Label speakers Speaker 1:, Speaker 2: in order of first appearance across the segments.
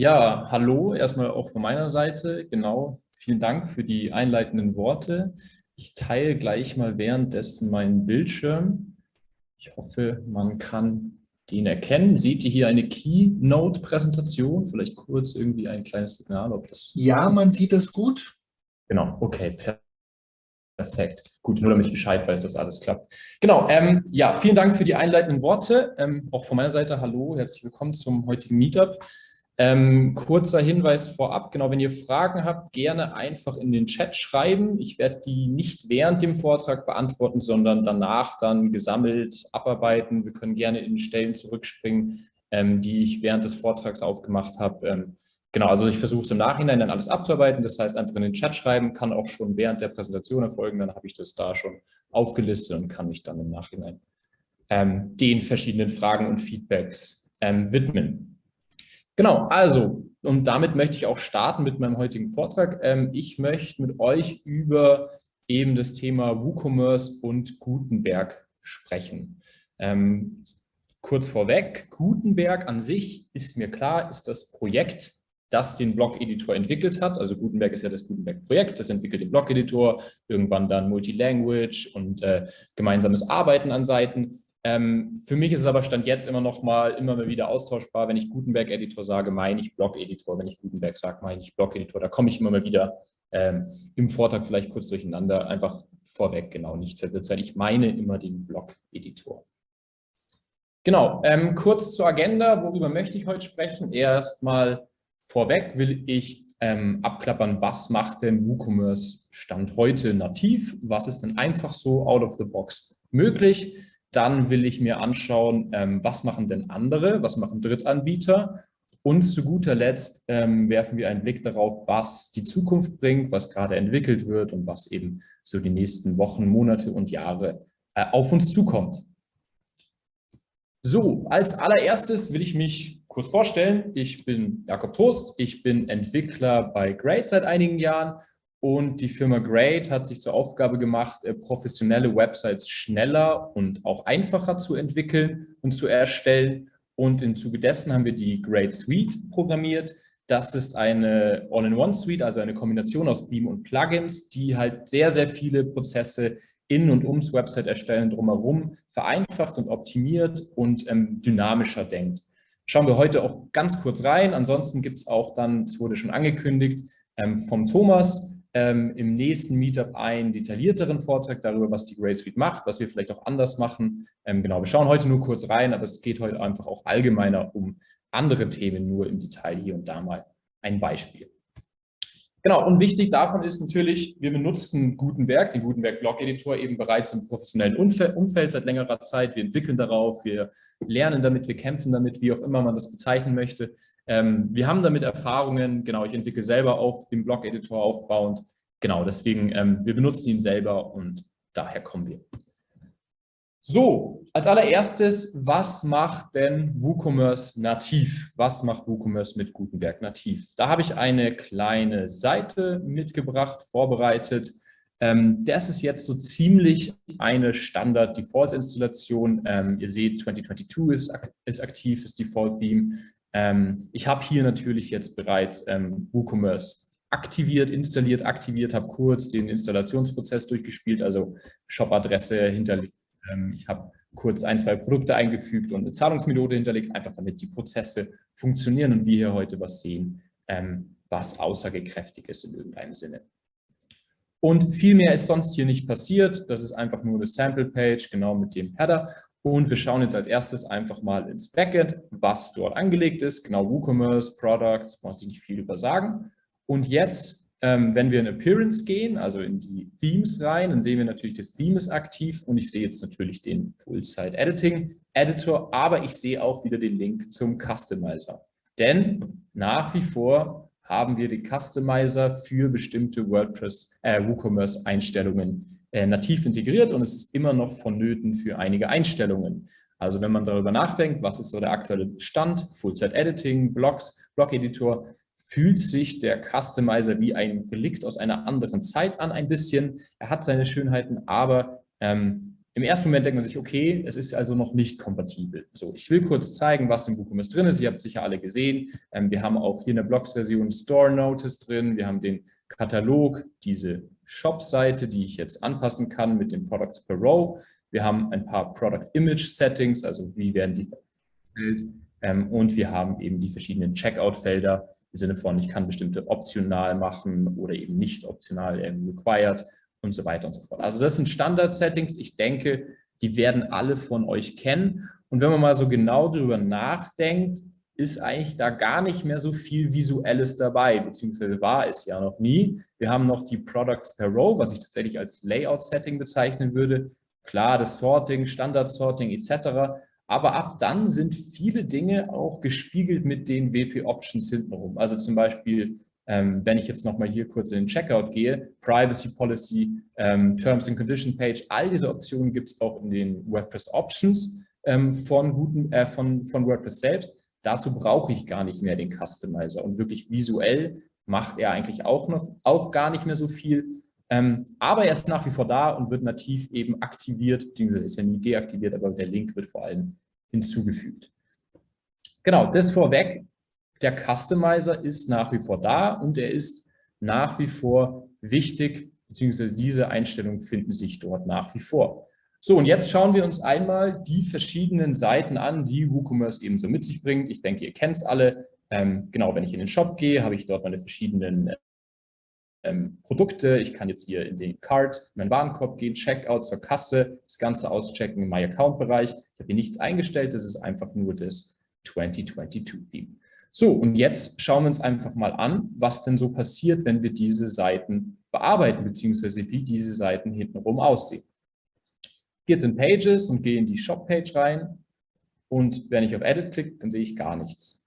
Speaker 1: Ja, hallo, erstmal auch von meiner Seite. Genau, vielen Dank für die einleitenden Worte. Ich teile gleich mal währenddessen meinen Bildschirm. Ich hoffe, man kann den erkennen. Seht ihr hier eine Keynote-Präsentation? Vielleicht kurz irgendwie ein kleines Signal, ob das...
Speaker 2: Ja, man sieht das gut.
Speaker 1: Genau, okay, perfekt. Gut, nur damit ich Bescheid weiß, dass alles klappt. Genau, ähm, ja, vielen Dank für die einleitenden Worte. Ähm, auch von meiner Seite, hallo, herzlich willkommen zum heutigen Meetup. Ähm, kurzer Hinweis vorab, genau, wenn ihr Fragen habt, gerne einfach in den Chat schreiben. Ich werde die nicht während dem Vortrag beantworten, sondern danach dann gesammelt abarbeiten. Wir können gerne in Stellen zurückspringen, ähm, die ich während des Vortrags aufgemacht habe. Ähm, genau, also ich versuche es im Nachhinein dann alles abzuarbeiten. Das heißt, einfach in den Chat schreiben, kann auch schon während der Präsentation erfolgen. Dann habe ich das da schon aufgelistet und kann mich dann im Nachhinein ähm, den verschiedenen Fragen und Feedbacks ähm, widmen. Genau, also, und damit möchte ich auch starten mit meinem heutigen Vortrag. Ähm, ich möchte mit euch über eben das Thema WooCommerce und Gutenberg sprechen. Ähm, kurz vorweg, Gutenberg an sich ist mir klar, ist das Projekt, das den Blog-Editor entwickelt hat. Also Gutenberg ist ja das Gutenberg-Projekt, das entwickelt den Blog-Editor, irgendwann dann Multilanguage und äh, gemeinsames Arbeiten an Seiten. Ähm, für mich ist es aber Stand jetzt immer noch mal immer mal wieder austauschbar. Wenn ich Gutenberg-Editor sage, meine ich Blog-Editor. Wenn ich Gutenberg sage, meine ich Blog-Editor. Da komme ich immer mal wieder ähm, im Vortrag vielleicht kurz durcheinander. Einfach vorweg, genau, nicht verwirrt. Ich meine immer den Blog-Editor. Genau, ähm, kurz zur Agenda. Worüber möchte ich heute sprechen? Erstmal vorweg will ich ähm, abklappern, was macht denn WooCommerce Stand heute nativ? Was ist denn einfach so out of the box möglich? Dann will ich mir anschauen, ähm, was machen denn andere, was machen Drittanbieter und zu guter Letzt ähm, werfen wir einen Blick darauf, was die Zukunft bringt, was gerade entwickelt wird und was eben so die nächsten Wochen, Monate und Jahre äh, auf uns zukommt. So, als allererstes will ich mich kurz vorstellen. Ich bin Jakob Trost, ich bin Entwickler bei Great seit einigen Jahren und die Firma Great hat sich zur Aufgabe gemacht, äh, professionelle Websites schneller und auch einfacher zu entwickeln und zu erstellen. Und im Zuge dessen haben wir die Great Suite programmiert. Das ist eine All-in-One-Suite, also eine Kombination aus Theme und Plugins, die halt sehr, sehr viele Prozesse in und ums Website erstellen drumherum vereinfacht und optimiert und ähm, dynamischer denkt. Schauen wir heute auch ganz kurz rein. Ansonsten gibt es auch dann, es wurde schon angekündigt, ähm, vom Thomas ähm, im nächsten Meetup einen detaillierteren Vortrag darüber, was die Great Suite macht, was wir vielleicht auch anders machen. Ähm, genau, wir schauen heute nur kurz rein, aber es geht heute einfach auch allgemeiner um andere Themen, nur im Detail hier und da mal ein Beispiel. Genau, und wichtig davon ist natürlich, wir benutzen Gutenberg, den Gutenberg Blog Editor eben bereits im professionellen Umfeld seit längerer Zeit. Wir entwickeln darauf, wir lernen damit, wir kämpfen damit, wie auch immer man das bezeichnen möchte. Ähm, wir haben damit Erfahrungen, genau, ich entwickle selber auf dem Blog-Editor aufbauend. Genau, deswegen, ähm, wir benutzen ihn selber und daher kommen wir. So, als allererstes, was macht denn WooCommerce nativ? Was macht WooCommerce mit Gutenberg nativ? Da habe ich eine kleine Seite mitgebracht, vorbereitet. Ähm, das ist jetzt so ziemlich eine Standard-Default-Installation. Ähm, ihr seht, 2022 ist, ist aktiv, das Default-Theme. Ähm, ich habe hier natürlich jetzt bereits ähm, WooCommerce aktiviert, installiert, aktiviert, habe kurz den Installationsprozess durchgespielt, also Shop-Adresse hinterlegt. Ähm, ich habe kurz ein, zwei Produkte eingefügt und eine Zahlungsmethode hinterlegt, einfach damit die Prozesse funktionieren und wir hier heute was sehen, ähm, was aussagekräftig ist in irgendeinem Sinne. Und viel mehr ist sonst hier nicht passiert. Das ist einfach nur eine Sample-Page, genau mit dem Header. Und wir schauen jetzt als erstes einfach mal ins Backend, was dort angelegt ist. Genau WooCommerce, Products, muss ich nicht viel über sagen. Und jetzt, ähm, wenn wir in Appearance gehen, also in die Themes rein, dann sehen wir natürlich, das Theme ist aktiv und ich sehe jetzt natürlich den Full-Site-Editing-Editor, aber ich sehe auch wieder den Link zum Customizer. Denn nach wie vor haben wir den Customizer für bestimmte WordPress, äh, WooCommerce-Einstellungen äh, nativ integriert und es ist immer noch vonnöten für einige Einstellungen. Also wenn man darüber nachdenkt, was ist so der aktuelle Stand, Full-Set-Editing, Blogs, Blog-Editor, fühlt sich der Customizer wie ein Relikt aus einer anderen Zeit an ein bisschen. Er hat seine Schönheiten, aber ähm, Im ersten Moment denkt man sich, okay, es ist also noch nicht kompatibel. So, ich will kurz zeigen, was im WooCommerce drin ist. Ihr habt sicher alle gesehen. Ähm, wir haben auch hier in der Blogs-Version Store Notice drin. Wir haben den Katalog, diese Shop-Seite, die ich jetzt anpassen kann mit den Products per Row. Wir haben ein paar Product Image Settings, also wie werden die verstellt. Ähm, und wir haben eben die verschiedenen Checkout-Felder im Sinne von, ich kann bestimmte optional machen oder eben nicht optional ähm, required und so weiter und so fort. Also das sind Standard-Settings. Ich denke, die werden alle von euch kennen. Und wenn man mal so genau darüber nachdenkt, ist eigentlich da gar nicht mehr so viel Visuelles dabei, beziehungsweise war es ja noch nie. Wir haben noch die Products per Row, was ich tatsächlich als Layout-Setting bezeichnen würde. Klar, das Sorting, Standard-Sorting etc. Aber ab dann sind viele Dinge auch gespiegelt mit den WP-Options hintenrum. Also zum Beispiel, ähm, wenn ich jetzt nochmal hier kurz in den Checkout gehe, Privacy Policy, ähm, Terms and Condition Page, all diese Optionen gibt es auch in den WordPress Options ähm, von, äh, von, von WordPress selbst. Dazu brauche ich gar nicht mehr den Customizer und wirklich visuell macht er eigentlich auch noch auch gar nicht mehr so viel. Ähm, aber er ist nach wie vor da und wird nativ eben aktiviert, ist ja nie deaktiviert, aber der Link wird vor allem hinzugefügt. Genau, das vorweg. Der Customizer ist nach wie vor da und er ist nach wie vor wichtig, beziehungsweise diese Einstellungen finden sich dort nach wie vor. So, und jetzt schauen wir uns einmal die verschiedenen Seiten an, die WooCommerce eben so mit sich bringt. Ich denke, ihr kennt es alle. Ähm, genau, wenn ich in den Shop gehe, habe ich dort meine verschiedenen ähm, Produkte. Ich kann jetzt hier in den Cart, in meinen Warenkorb gehen, Checkout zur Kasse, das Ganze auschecken im My Account-Bereich. Ich habe hier nichts eingestellt, das ist einfach nur das 2022-Theme. So, und jetzt schauen wir uns einfach mal an, was denn so passiert, wenn wir diese Seiten bearbeiten, beziehungsweise wie diese Seiten hintenrum aussehen gehe jetzt in Pages und gehe in die Shop-Page rein. Und wenn ich auf Edit klicke, dann sehe ich gar nichts.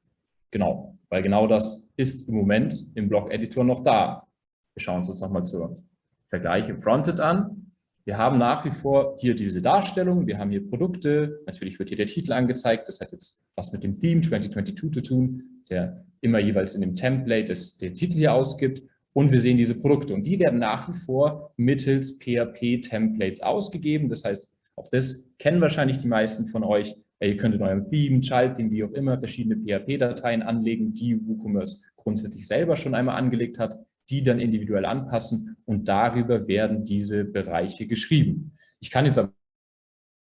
Speaker 1: Genau, weil genau das ist im Moment im Blog-Editor noch da. Wir schauen uns das nochmal zur Vergleich im Fronted an. Wir haben nach wie vor hier diese Darstellung, wir haben hier Produkte, natürlich wird hier der Titel angezeigt, das hat jetzt was mit dem Theme 2022 zu tun, der immer jeweils in dem Template den Titel hier ausgibt und wir sehen diese Produkte und die werden nach wie vor mittels PHP-Templates ausgegeben. Das heißt, auch das kennen wahrscheinlich die meisten von euch. Ihr könnt in eurem Theme, Child-Theme, wie auch immer, verschiedene PHP-Dateien anlegen, die WooCommerce grundsätzlich selber schon einmal angelegt hat, die dann individuell anpassen und darüber werden diese Bereiche geschrieben. Ich kann jetzt aber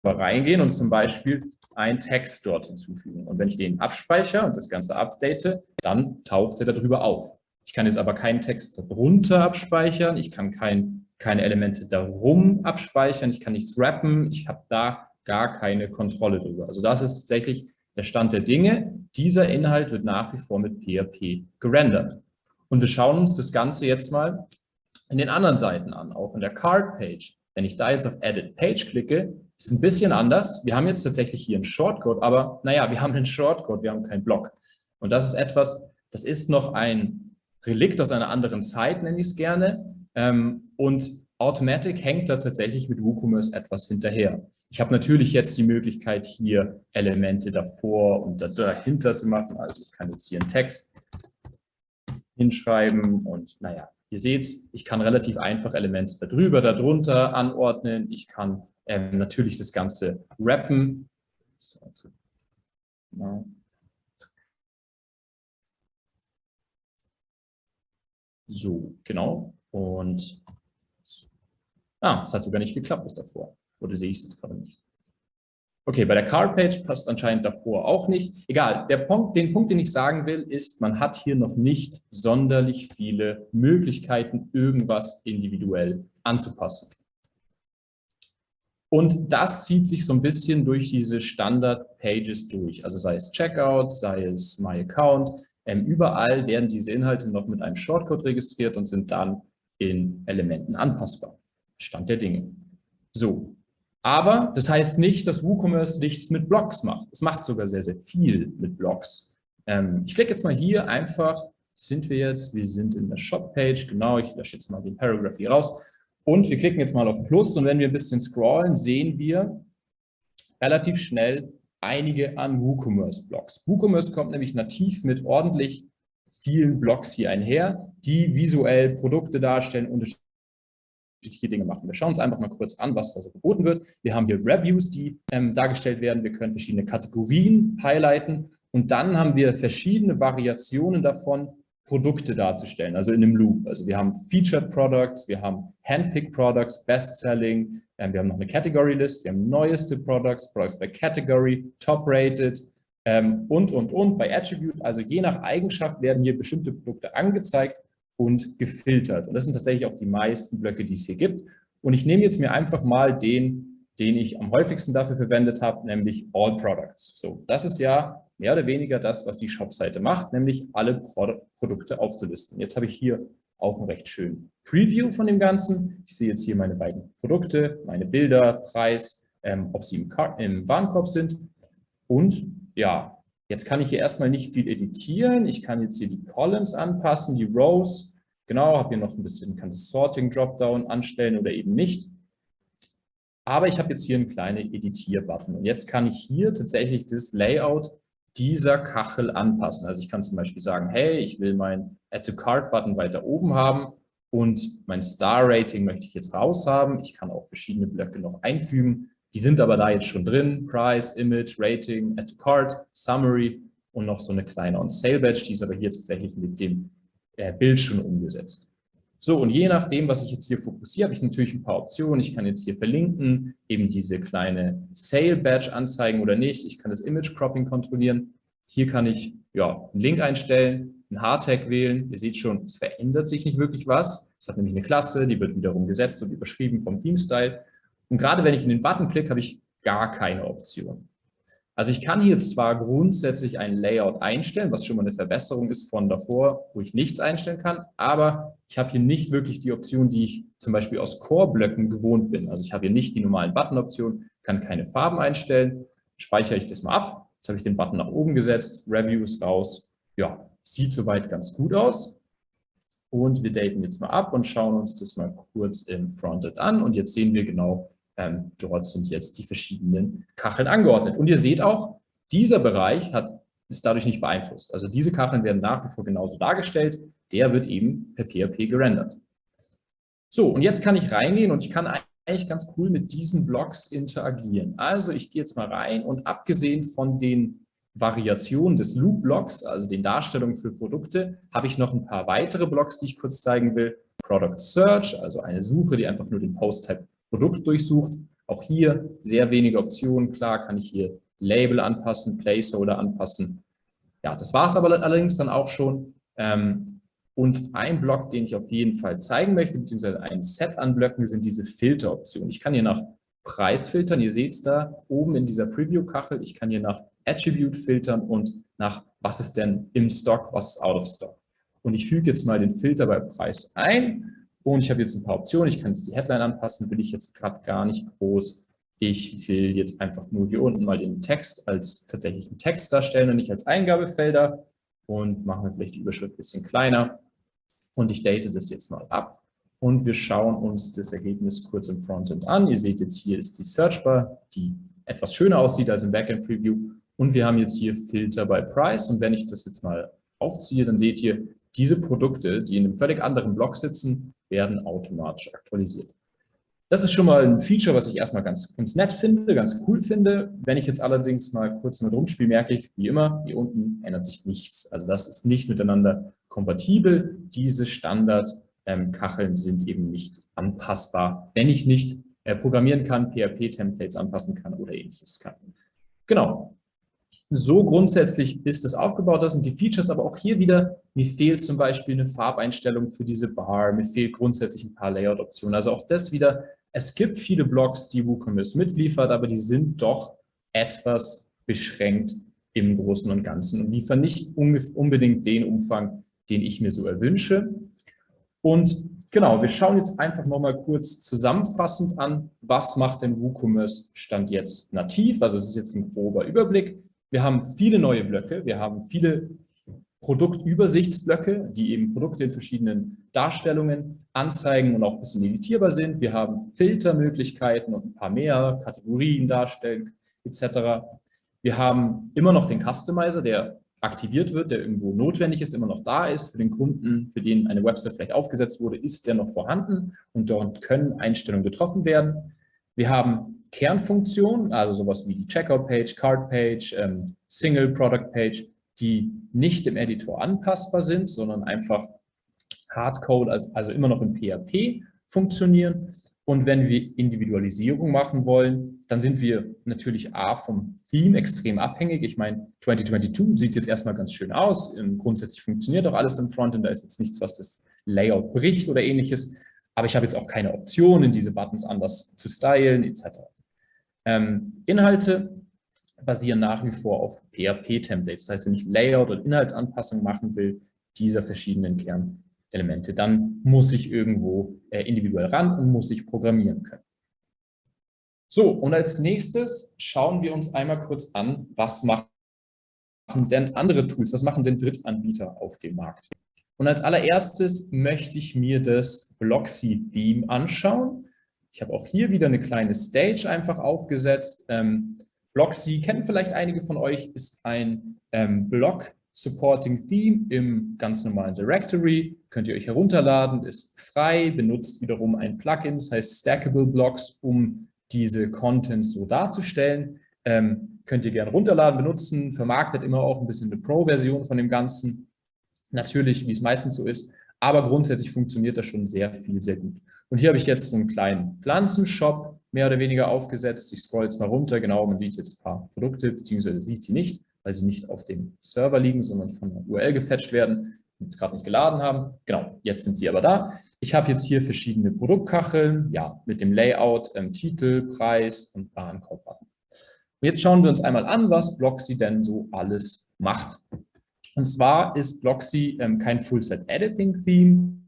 Speaker 1: reingehen und zum Beispiel einen Text dort hinzufügen. Und wenn ich den abspeichere und das Ganze update, dann taucht er darüber auf. Ich kann jetzt aber keinen Text darunter abspeichern, ich kann kein, keine Elemente darum abspeichern, ich kann nichts wrappen, ich habe da gar keine Kontrolle drüber. Also das ist tatsächlich der Stand der Dinge. Dieser Inhalt wird nach wie vor mit PHP gerendert. Und wir schauen uns das Ganze jetzt mal in den anderen Seiten an, auch in der Card-Page. Wenn ich da jetzt auf Edit Page klicke, ist es ein bisschen anders. Wir haben jetzt tatsächlich hier einen Shortcode, aber naja, wir haben einen Shortcode, wir haben keinen Block. Und das ist etwas, das ist noch ein Relikt aus einer anderen Zeit, nenne ich es gerne. Ähm, und Automatic hängt da tatsächlich mit WooCommerce etwas hinterher. Ich habe natürlich jetzt die Möglichkeit, hier Elemente davor und dahinter zu machen. Also ich kann jetzt hier einen Text hinschreiben und naja, ihr seht ich kann relativ einfach Elemente darüber, darunter anordnen. Ich kann ähm, natürlich das Ganze wrappen. So, also, So, genau. Und ah, es hat sogar nicht geklappt bis davor. Oder sehe ich es jetzt gerade nicht? Okay, bei der Card-Page passt anscheinend davor auch nicht. Egal, der Punkt, den Punkt, den ich sagen will, ist, man hat hier noch nicht sonderlich viele Möglichkeiten, irgendwas individuell anzupassen. Und das zieht sich so ein bisschen durch diese Standard-Pages durch. Also sei es Checkout, sei es My Account, ähm, überall werden diese Inhalte noch mit einem Shortcode registriert und sind dann in Elementen anpassbar. Stand der Dinge. So, aber das heißt nicht, dass WooCommerce nichts mit Blogs macht. Es macht sogar sehr, sehr viel mit Blogs. Ähm, ich klicke jetzt mal hier einfach, sind wir jetzt, wir sind in der Shop-Page, genau, ich lösche jetzt mal den Paragraph hier raus. Und wir klicken jetzt mal auf Plus und wenn wir ein bisschen scrollen, sehen wir relativ schnell, einige an WooCommerce-Blogs. WooCommerce kommt nämlich nativ mit ordentlich vielen Blogs hier einher, die visuell Produkte darstellen, unterschiedliche Dinge machen. Wir schauen uns einfach mal kurz an, was da so geboten wird. Wir haben hier Reviews, die ähm, dargestellt werden. Wir können verschiedene Kategorien highlighten und dann haben wir verschiedene Variationen davon, Produkte darzustellen, also in einem Loop. Also wir haben Featured Products, wir haben Handpicked Products, Best-Selling, ähm, wir haben noch eine Category List, wir haben neueste Products, Products by Category, Top Rated ähm, und, und, und bei Attribute. Also je nach Eigenschaft werden hier bestimmte Produkte angezeigt und gefiltert. Und das sind tatsächlich auch die meisten Blöcke, die es hier gibt. Und ich nehme jetzt mir einfach mal den, den ich am häufigsten dafür verwendet habe, nämlich All Products. So, das ist ja mehr oder weniger das, was die Shop-Seite macht, nämlich alle Pro Produkte aufzulisten. Jetzt habe ich hier auch einen recht schönen Preview von dem Ganzen. Ich sehe jetzt hier meine beiden Produkte, meine Bilder, Preis, ähm, ob sie im, im Warenkorb sind. Und ja, jetzt kann ich hier erstmal nicht viel editieren. Ich kann jetzt hier die Columns anpassen, die Rows. Genau, habe hier noch ein bisschen, kann das Sorting Dropdown anstellen oder eben nicht. Aber ich habe jetzt hier einen kleinen Editier-Button. Und jetzt kann ich hier tatsächlich das Layout dieser Kachel anpassen. Also ich kann zum Beispiel sagen, hey, ich will mein Add-to-Cart-Button weiter oben haben und mein Star-Rating möchte ich jetzt raus haben. Ich kann auch verschiedene Blöcke noch einfügen. Die sind aber da jetzt schon drin. Price, Image, Rating, Add-to-Cart, Summary und noch so eine kleine On-Sale-Badge. Die ist aber hier tatsächlich mit dem äh, Bild schon umgesetzt. So, und je nachdem, was ich jetzt hier fokussiere, habe ich natürlich ein paar Optionen. Ich kann jetzt hier verlinken, eben diese kleine Sale-Badge anzeigen oder nicht. Ich kann das Image-Cropping kontrollieren. Hier kann ich ja, einen Link einstellen, einen Hardtag wählen. Ihr seht schon, es verändert sich nicht wirklich was. Es hat nämlich eine Klasse, die wird wiederum gesetzt und überschrieben vom Theme-Style. Und gerade wenn ich in den Button klicke, habe ich gar keine Option. Also ich kann hier zwar grundsätzlich ein Layout einstellen, was schon mal eine Verbesserung ist von davor, wo ich nichts einstellen kann, aber ich habe hier nicht wirklich die Option, die ich zum Beispiel aus Core-Blöcken gewohnt bin. Also ich habe hier nicht die normalen Button-Optionen, kann keine Farben einstellen, speichere ich das mal ab. Jetzt habe ich den Button nach oben gesetzt, Reviews raus. Ja, sieht soweit ganz gut aus. Und wir daten jetzt mal ab und schauen uns das mal kurz im Frontend an. Und jetzt sehen wir genau, ähm, dort sind jetzt die verschiedenen Kacheln angeordnet. Und ihr seht auch, dieser Bereich hat, ist dadurch nicht beeinflusst. Also diese Kacheln werden nach wie vor genauso dargestellt. Der wird eben per PHP gerendert. So, und jetzt kann ich reingehen und ich kann eigentlich ganz cool mit diesen Blocks interagieren. Also ich gehe jetzt mal rein und abgesehen von den Variationen des Loop-Blocks, also den Darstellungen für Produkte, habe ich noch ein paar weitere Blocks, die ich kurz zeigen will. Product Search, also eine Suche, die einfach nur den Post-Type Produkt durchsucht. Auch hier sehr wenige Optionen. Klar kann ich hier Label anpassen, Placeholder anpassen. Ja, das war es aber allerdings dann auch schon. Ähm, und ein Block, den ich auf jeden Fall zeigen möchte, beziehungsweise ein Set an Blöcken, sind diese Filteroptionen. Ich kann hier nach Preis filtern. Ihr seht es da oben in dieser Preview-Kachel. Ich kann hier nach Attribute filtern und nach, was ist denn im Stock, was ist out of Stock. Und ich füge jetzt mal den Filter bei Preis ein und ich habe jetzt ein paar Optionen. Ich kann jetzt die Headline anpassen, will ich jetzt gerade gar nicht groß. Ich will jetzt einfach nur hier unten mal den Text als tatsächlichen Text darstellen und nicht als Eingabefelder. Und machen wir vielleicht die Überschrift ein bisschen kleiner. Und ich date das jetzt mal ab. Und wir schauen uns das Ergebnis kurz im Frontend an. Ihr seht jetzt, hier ist die Searchbar, die etwas schöner aussieht als im Backend Preview. Und wir haben jetzt hier Filter bei Price. Und wenn ich das jetzt mal aufziehe, dann seht ihr, diese Produkte, die in einem völlig anderen Block sitzen, werden automatisch aktualisiert. Das ist schon mal ein Feature, was ich erstmal ganz, ganz nett finde, ganz cool finde. Wenn ich jetzt allerdings mal kurz mit rumspiele, merke ich, wie immer, hier unten ändert sich nichts. Also das ist nicht miteinander kompatibel. Diese Standard-Kacheln sind eben nicht anpassbar, wenn ich nicht äh, programmieren kann, PHP-Templates anpassen kann oder ähnliches kann. Genau, so grundsätzlich ist es aufgebaut. Das sind die Features, aber auch hier wieder, mir fehlt zum Beispiel eine Farbeinstellung für diese Bar, mir fehlt grundsätzlich ein paar Layout-Optionen. Also auch das wieder, es gibt viele Blogs, die WooCommerce mitliefert, aber die sind doch etwas beschränkt im Großen und Ganzen und liefern nicht unbedingt den Umfang, den ich mir so erwünsche. Und genau, wir schauen jetzt einfach nochmal kurz zusammenfassend an, was macht denn WooCommerce Stand jetzt nativ? Also es ist jetzt ein grober Überblick. Wir haben viele neue Blöcke, wir haben viele Produktübersichtsblöcke, die eben Produkte in verschiedenen Darstellungen anzeigen und auch ein bisschen editierbar sind. Wir haben Filtermöglichkeiten und ein paar mehr, Kategorien darstellen etc. Wir haben immer noch den Customizer, der aktiviert wird, der irgendwo notwendig ist, immer noch da ist. Für den Kunden, für den eine Website vielleicht aufgesetzt wurde, ist der noch vorhanden und dort können Einstellungen getroffen werden. Wir haben Kernfunktionen, also sowas wie die Checkout-Page, Card-Page, ähm, Single-Product-Page, die nicht im Editor anpassbar sind, sondern einfach Hardcode, also immer noch im PHP funktionieren. Und wenn wir Individualisierung machen wollen, dann sind wir natürlich A vom Theme extrem abhängig. Ich meine, 2022 sieht jetzt erstmal ganz schön aus. Grundsätzlich funktioniert auch alles im Frontend. Da ist jetzt nichts, was das Layout bricht oder ähnliches. Aber ich habe jetzt auch keine Optionen, diese Buttons anders zu stylen etc. Ähm, Inhalte basieren nach wie vor auf PHP-Templates. Das heißt, wenn ich Layout und Inhaltsanpassung machen will, dieser verschiedenen Kern Elemente. Dann muss ich irgendwo äh, individuell ran und muss ich programmieren können. So, und als nächstes schauen wir uns einmal kurz an, was machen denn andere Tools, was machen denn Drittanbieter auf dem Markt? Und als allererstes möchte ich mir das Blocksy-Theme anschauen. Ich habe auch hier wieder eine kleine Stage einfach aufgesetzt. Ähm, Blocksy kennen vielleicht einige von euch, ist ein ähm, Blog, Supporting Theme im ganz normalen Directory. Könnt ihr euch herunterladen, ist frei, benutzt wiederum ein Plugin, das heißt Stackable Blocks, um diese Contents so darzustellen. Ähm, könnt ihr gerne runterladen, benutzen, vermarktet immer auch ein bisschen eine Pro-Version von dem Ganzen. Natürlich, wie es meistens so ist, aber grundsätzlich funktioniert das schon sehr viel, sehr gut. Und hier habe ich jetzt einen kleinen Pflanzenshop mehr oder weniger aufgesetzt. Ich scroll jetzt mal runter, genau, man sieht jetzt ein paar Produkte, beziehungsweise sieht sie nicht weil sie nicht auf dem Server liegen, sondern von der URL gefetcht werden, die jetzt gerade nicht geladen haben. Genau, jetzt sind sie aber da. Ich habe jetzt hier verschiedene Produktkacheln, ja, mit dem Layout, ähm, Titel, Preis und Warenkorb-Button. Und jetzt schauen wir uns einmal an, was Blocksy denn so alles macht. Und zwar ist Blocksy ähm, kein Full-Set-Editing-Theme,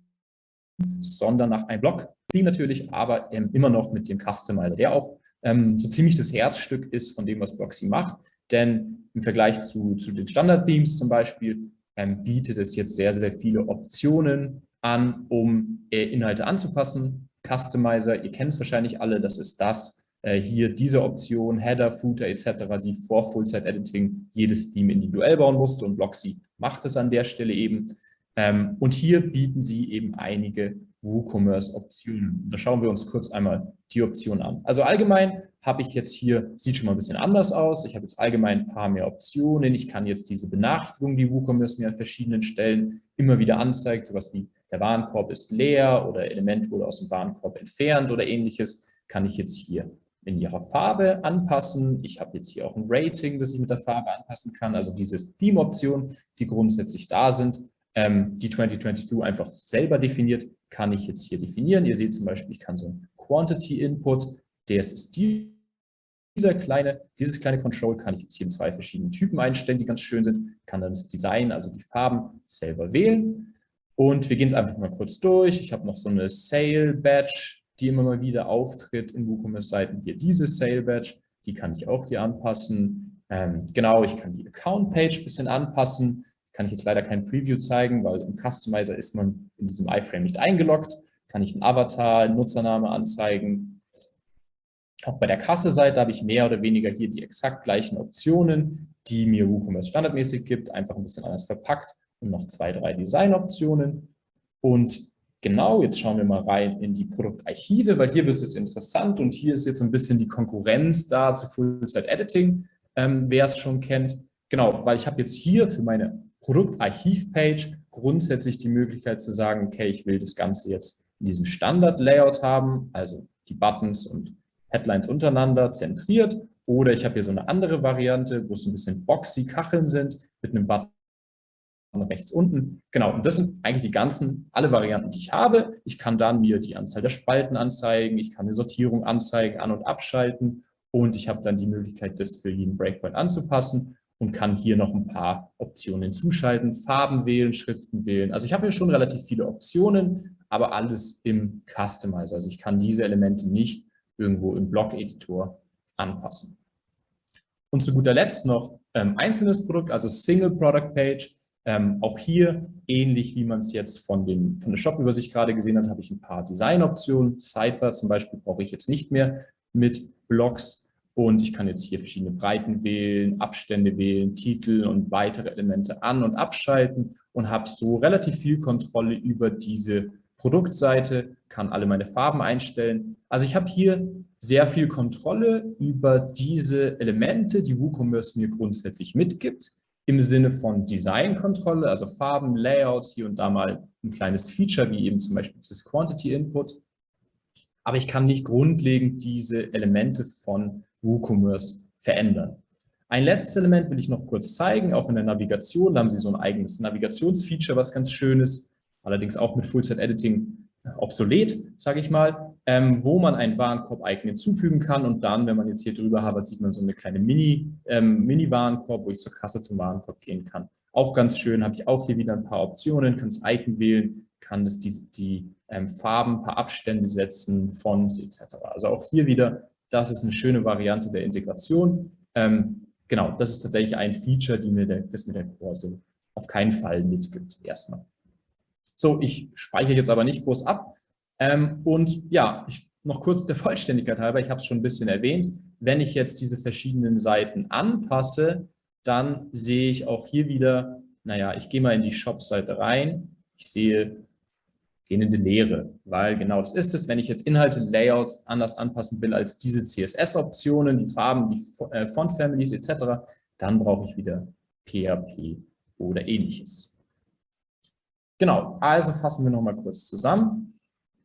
Speaker 1: sondern nach einem Block-Theme natürlich, aber ähm, immer noch mit dem Customizer, der auch ähm, so ziemlich das Herzstück ist von dem, was Blocksy macht. Denn im Vergleich zu, zu den Standard-Themes zum Beispiel ähm, bietet es jetzt sehr, sehr viele Optionen an, um äh, Inhalte anzupassen. Customizer, ihr kennt es wahrscheinlich alle, das ist das, äh, hier diese Option, Header, Footer etc., die vor Full-Site-Editing jedes Theme individuell bauen musste und Blocksy macht es an der Stelle eben. Ähm, und hier bieten sie eben einige WooCommerce-Optionen. Da schauen wir uns kurz einmal die Option an. Also allgemein habe ich jetzt hier, sieht schon mal ein bisschen anders aus. Ich habe jetzt allgemein ein paar mehr Optionen. Ich kann jetzt diese Benachrichtigung, die WooCommerce mir an verschiedenen Stellen immer wieder anzeigt, sowas wie der Warenkorb ist leer oder Element wurde aus dem Warenkorb entfernt oder ähnliches, kann ich jetzt hier in ihrer Farbe anpassen. Ich habe jetzt hier auch ein Rating, das ich mit der Farbe anpassen kann. Also diese Theme-Optionen, die grundsätzlich da sind, ähm, die 2022 einfach selber definiert, kann ich jetzt hier definieren. Ihr seht zum Beispiel, ich kann so ein Quantity Input, der ist dieser kleine, dieses kleine Control kann ich jetzt hier in zwei verschiedenen Typen einstellen, die ganz schön sind, kann dann das Design, also die Farben selber wählen. Und wir gehen es einfach mal kurz durch. Ich habe noch so eine Sale Badge, die immer mal wieder auftritt in WooCommerce-Seiten. Hier diese Sale Badge, die kann ich auch hier anpassen. Ähm, genau, ich kann die Account Page ein bisschen anpassen kann ich jetzt leider kein Preview zeigen, weil im Customizer ist man in diesem iFrame nicht eingeloggt. Kann ich einen Avatar, einen Nutzername anzeigen. Auch bei der Kasse-Seite habe ich mehr oder weniger hier die exakt gleichen Optionen, die mir WooCommerce standardmäßig gibt, einfach ein bisschen anders verpackt und noch zwei, drei Design-Optionen. Und genau, jetzt schauen wir mal rein in die Produktarchive, weil hier wird es jetzt interessant und hier ist jetzt ein bisschen die Konkurrenz da zu Full-Site-Editing, ähm, wer es schon kennt. Genau, weil ich habe jetzt hier für meine Produktarchiv-Page grundsätzlich die Möglichkeit zu sagen, okay, ich will das Ganze jetzt in diesem Standard-Layout haben, also die Buttons und Headlines untereinander zentriert, oder ich habe hier so eine andere Variante, wo es ein bisschen boxy Kacheln sind, mit einem Button rechts unten. Genau, und das sind eigentlich die ganzen, alle Varianten, die ich habe. Ich kann dann mir die Anzahl der Spalten anzeigen, ich kann eine Sortierung anzeigen, an- und abschalten und ich habe dann die Möglichkeit, das für jeden Breakpoint anzupassen und kann hier noch ein paar Optionen zuschalten, Farben wählen, Schriften wählen. Also ich habe hier schon relativ viele Optionen, aber alles im Customizer. Also ich kann diese Elemente nicht irgendwo im Blog-Editor anpassen. Und zu guter Letzt noch ähm, einzelnes Produkt, also Single Product Page. Ähm, auch hier, ähnlich wie man es jetzt von, dem, von der Shop-Übersicht gerade gesehen hat, habe ich ein paar Designoptionen. Sidebar zum Beispiel brauche ich jetzt nicht mehr mit Blogs Und ich kann jetzt hier verschiedene Breiten wählen, Abstände wählen, Titel und weitere Elemente an- und abschalten und habe so relativ viel Kontrolle über diese Produktseite, kann alle meine Farben einstellen. Also ich habe hier sehr viel Kontrolle über diese Elemente, die WooCommerce mir grundsätzlich mitgibt, im Sinne von Designkontrolle, also Farben, Layouts, hier und da mal ein kleines Feature, wie eben zum Beispiel das Quantity Input. Aber ich kann nicht grundlegend diese Elemente von WooCommerce verändern. Ein letztes Element will ich noch kurz zeigen, auch in der Navigation. Da haben Sie so ein eigenes Navigationsfeature, was ganz schön ist, allerdings auch mit Full-Set-Editing äh, obsolet, sage ich mal, ähm, wo man ein Warenkorb-Icon hinzufügen kann und dann, wenn man jetzt hier drüber habert, sieht man so eine kleine ähm, Mini-Warenkorb, ähm, Mini wo ich zur Kasse zum Warenkorb gehen kann. Auch ganz schön, habe ich auch hier wieder ein paar Optionen, kann das Icon wählen, kann das die, die ähm, Farben, ein paar Abstände setzen, Fonts etc. Also auch hier wieder das ist eine schöne Variante der Integration. Ähm, genau, das ist tatsächlich ein Feature, die mir der, das mir der Core so auf keinen Fall mitgibt, erstmal. So, ich speichere jetzt aber nicht groß ab. Ähm, und ja, ich, noch kurz der Vollständigkeit halber, ich habe es schon ein bisschen erwähnt, wenn ich jetzt diese verschiedenen Seiten anpasse, dann sehe ich auch hier wieder, naja, ich gehe mal in die Shop-Seite rein, ich sehe gehende Leere, weil genau das ist es, wenn ich jetzt Inhalte, Layouts anders anpassen will als diese CSS-Optionen, die Farben, die äh, Font-Families etc., dann brauche ich wieder PHP oder ähnliches. Genau, also fassen wir nochmal kurz zusammen.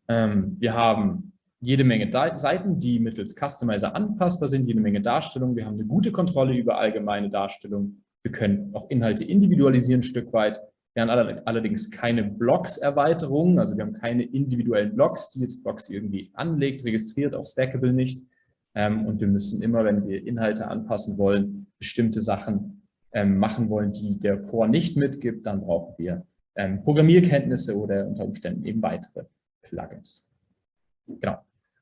Speaker 1: Ähm, wir haben jede Menge Seiten, die mittels Customizer anpassbar sind, jede Menge Darstellungen. Wir haben eine gute Kontrolle über allgemeine Darstellungen. Wir können auch Inhalte individualisieren ein Stück weit. Wir haben allerdings keine Blocks-Erweiterungen, also wir haben keine individuellen Blocks, die jetzt Blocks irgendwie anlegt, registriert, auch Stackable nicht. Ähm, und wir müssen immer, wenn wir Inhalte anpassen wollen, bestimmte Sachen ähm, machen wollen, die der Core nicht mitgibt, dann brauchen wir ähm, Programmierkenntnisse oder unter Umständen eben weitere Plugins. Genau.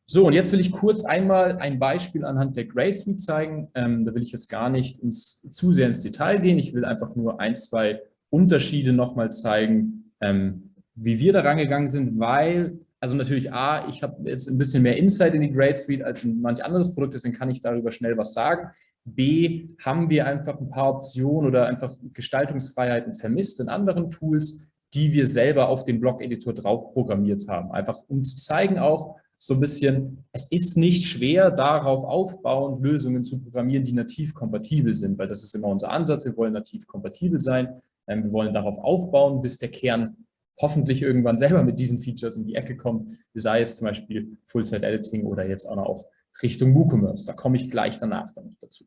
Speaker 1: So, und jetzt will ich kurz einmal ein Beispiel anhand der Grade zeigen. Da will ich jetzt gar nicht ins, zu sehr ins Detail gehen. Ich will einfach nur ein, zwei Unterschiede nochmal zeigen, ähm, wie wir da rangegangen sind, weil, also natürlich A, ich habe jetzt ein bisschen mehr Insight in die Grade Suite als in manch anderes Produkt, deswegen kann ich darüber schnell was sagen. B, haben wir einfach ein paar Optionen oder einfach Gestaltungsfreiheiten vermisst in anderen Tools, die wir selber auf den Blog-Editor drauf programmiert haben. Einfach um zu zeigen auch, so ein bisschen, es ist nicht schwer, darauf aufbauend Lösungen zu programmieren, die nativ kompatibel sind, weil das ist immer unser Ansatz, wir wollen nativ kompatibel sein. Ähm, wir wollen darauf aufbauen, bis der Kern hoffentlich irgendwann selber mit diesen Features um die Ecke kommt, sei es zum Beispiel Full-Site-Editing oder jetzt auch noch Richtung WooCommerce. Da komme ich gleich danach dann noch dazu.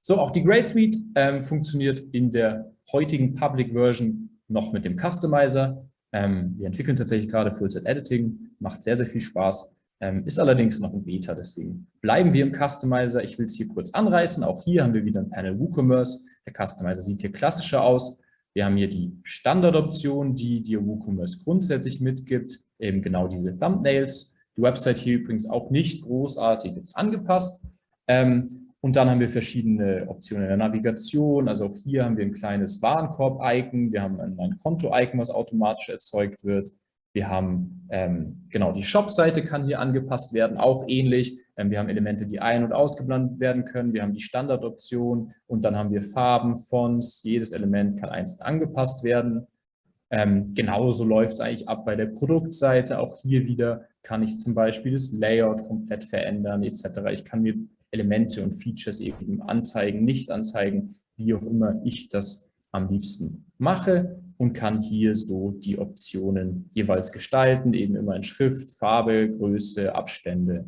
Speaker 1: So, auch die Grade Suite ähm, funktioniert in der heutigen Public Version noch mit dem Customizer. Ähm, wir entwickeln tatsächlich gerade Full-Site-Editing, macht sehr, sehr viel Spaß, ähm, ist allerdings noch ein Beta, deswegen bleiben wir im Customizer. Ich will es hier kurz anreißen. Auch hier haben wir wieder ein Panel WooCommerce. Der Customizer sieht hier klassischer aus. Wir haben hier die Standardoption, die dir WooCommerce grundsätzlich mitgibt, eben genau diese Thumbnails. Die Website hier übrigens auch nicht großartig jetzt angepasst. Ähm, und dann haben wir verschiedene Optionen in der Navigation. Also auch hier haben wir ein kleines Warenkorb-Icon. Wir haben ein, Konto-Icon, was automatisch erzeugt wird. Wir haben, ähm, genau, die Shop-Seite kann hier angepasst werden, auch ähnlich. Ähm, wir haben Elemente, die ein- und ausgeblendet werden können. Wir haben die Standardoption und dann haben wir Farben, Fonts. Jedes Element kann einzeln angepasst werden. Ähm, genauso läuft es eigentlich ab bei der Produktseite. Auch hier wieder kann ich zum Beispiel das Layout komplett verändern etc. Ich kann mir Elemente und Features eben anzeigen, nicht anzeigen, wie auch immer ich das am liebsten mache und kann hier so die Optionen jeweils gestalten, eben immer in Schrift, Farbe, Größe, Abstände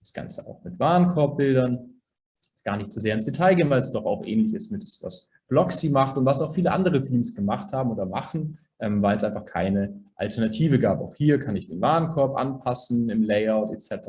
Speaker 1: das Ganze auch mit Warenkorbbildern. Jetzt gar nicht zu sehr ins Detail gehen, weil es doch auch ähnlich ist mit das, was Bloxy macht und was auch viele andere Teams gemacht haben oder machen, ähm, weil es einfach keine Alternative gab. Auch hier kann ich den Warenkorb anpassen im Layout etc.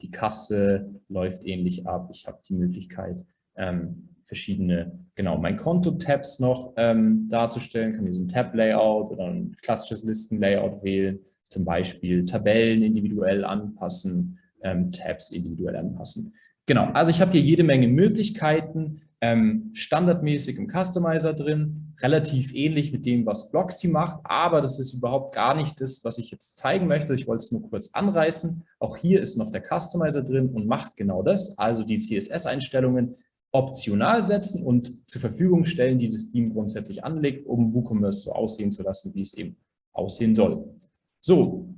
Speaker 1: Die Kasse läuft ähnlich ab. Ich habe die Möglichkeit, ähm, verschiedene, genau, mein Konto-Tabs noch ähm, darzustellen, kann diesen Tab-Layout oder ein klassisches Listen-Layout wählen, zum Beispiel Tabellen individuell anpassen, ähm, Tabs individuell anpassen. Genau, also ich habe hier jede Menge Möglichkeiten, ähm, standardmäßig im Customizer drin, relativ ähnlich mit dem, was Blocksy macht, aber das ist überhaupt gar nicht das, was ich jetzt zeigen möchte. Ich wollte es nur kurz anreißen. Auch hier ist noch der Customizer drin und macht genau das, also die CSS-Einstellungen optional setzen und zur Verfügung stellen, die das Team grundsätzlich anlegt, um WooCommerce so aussehen zu lassen, wie es eben aussehen soll. So,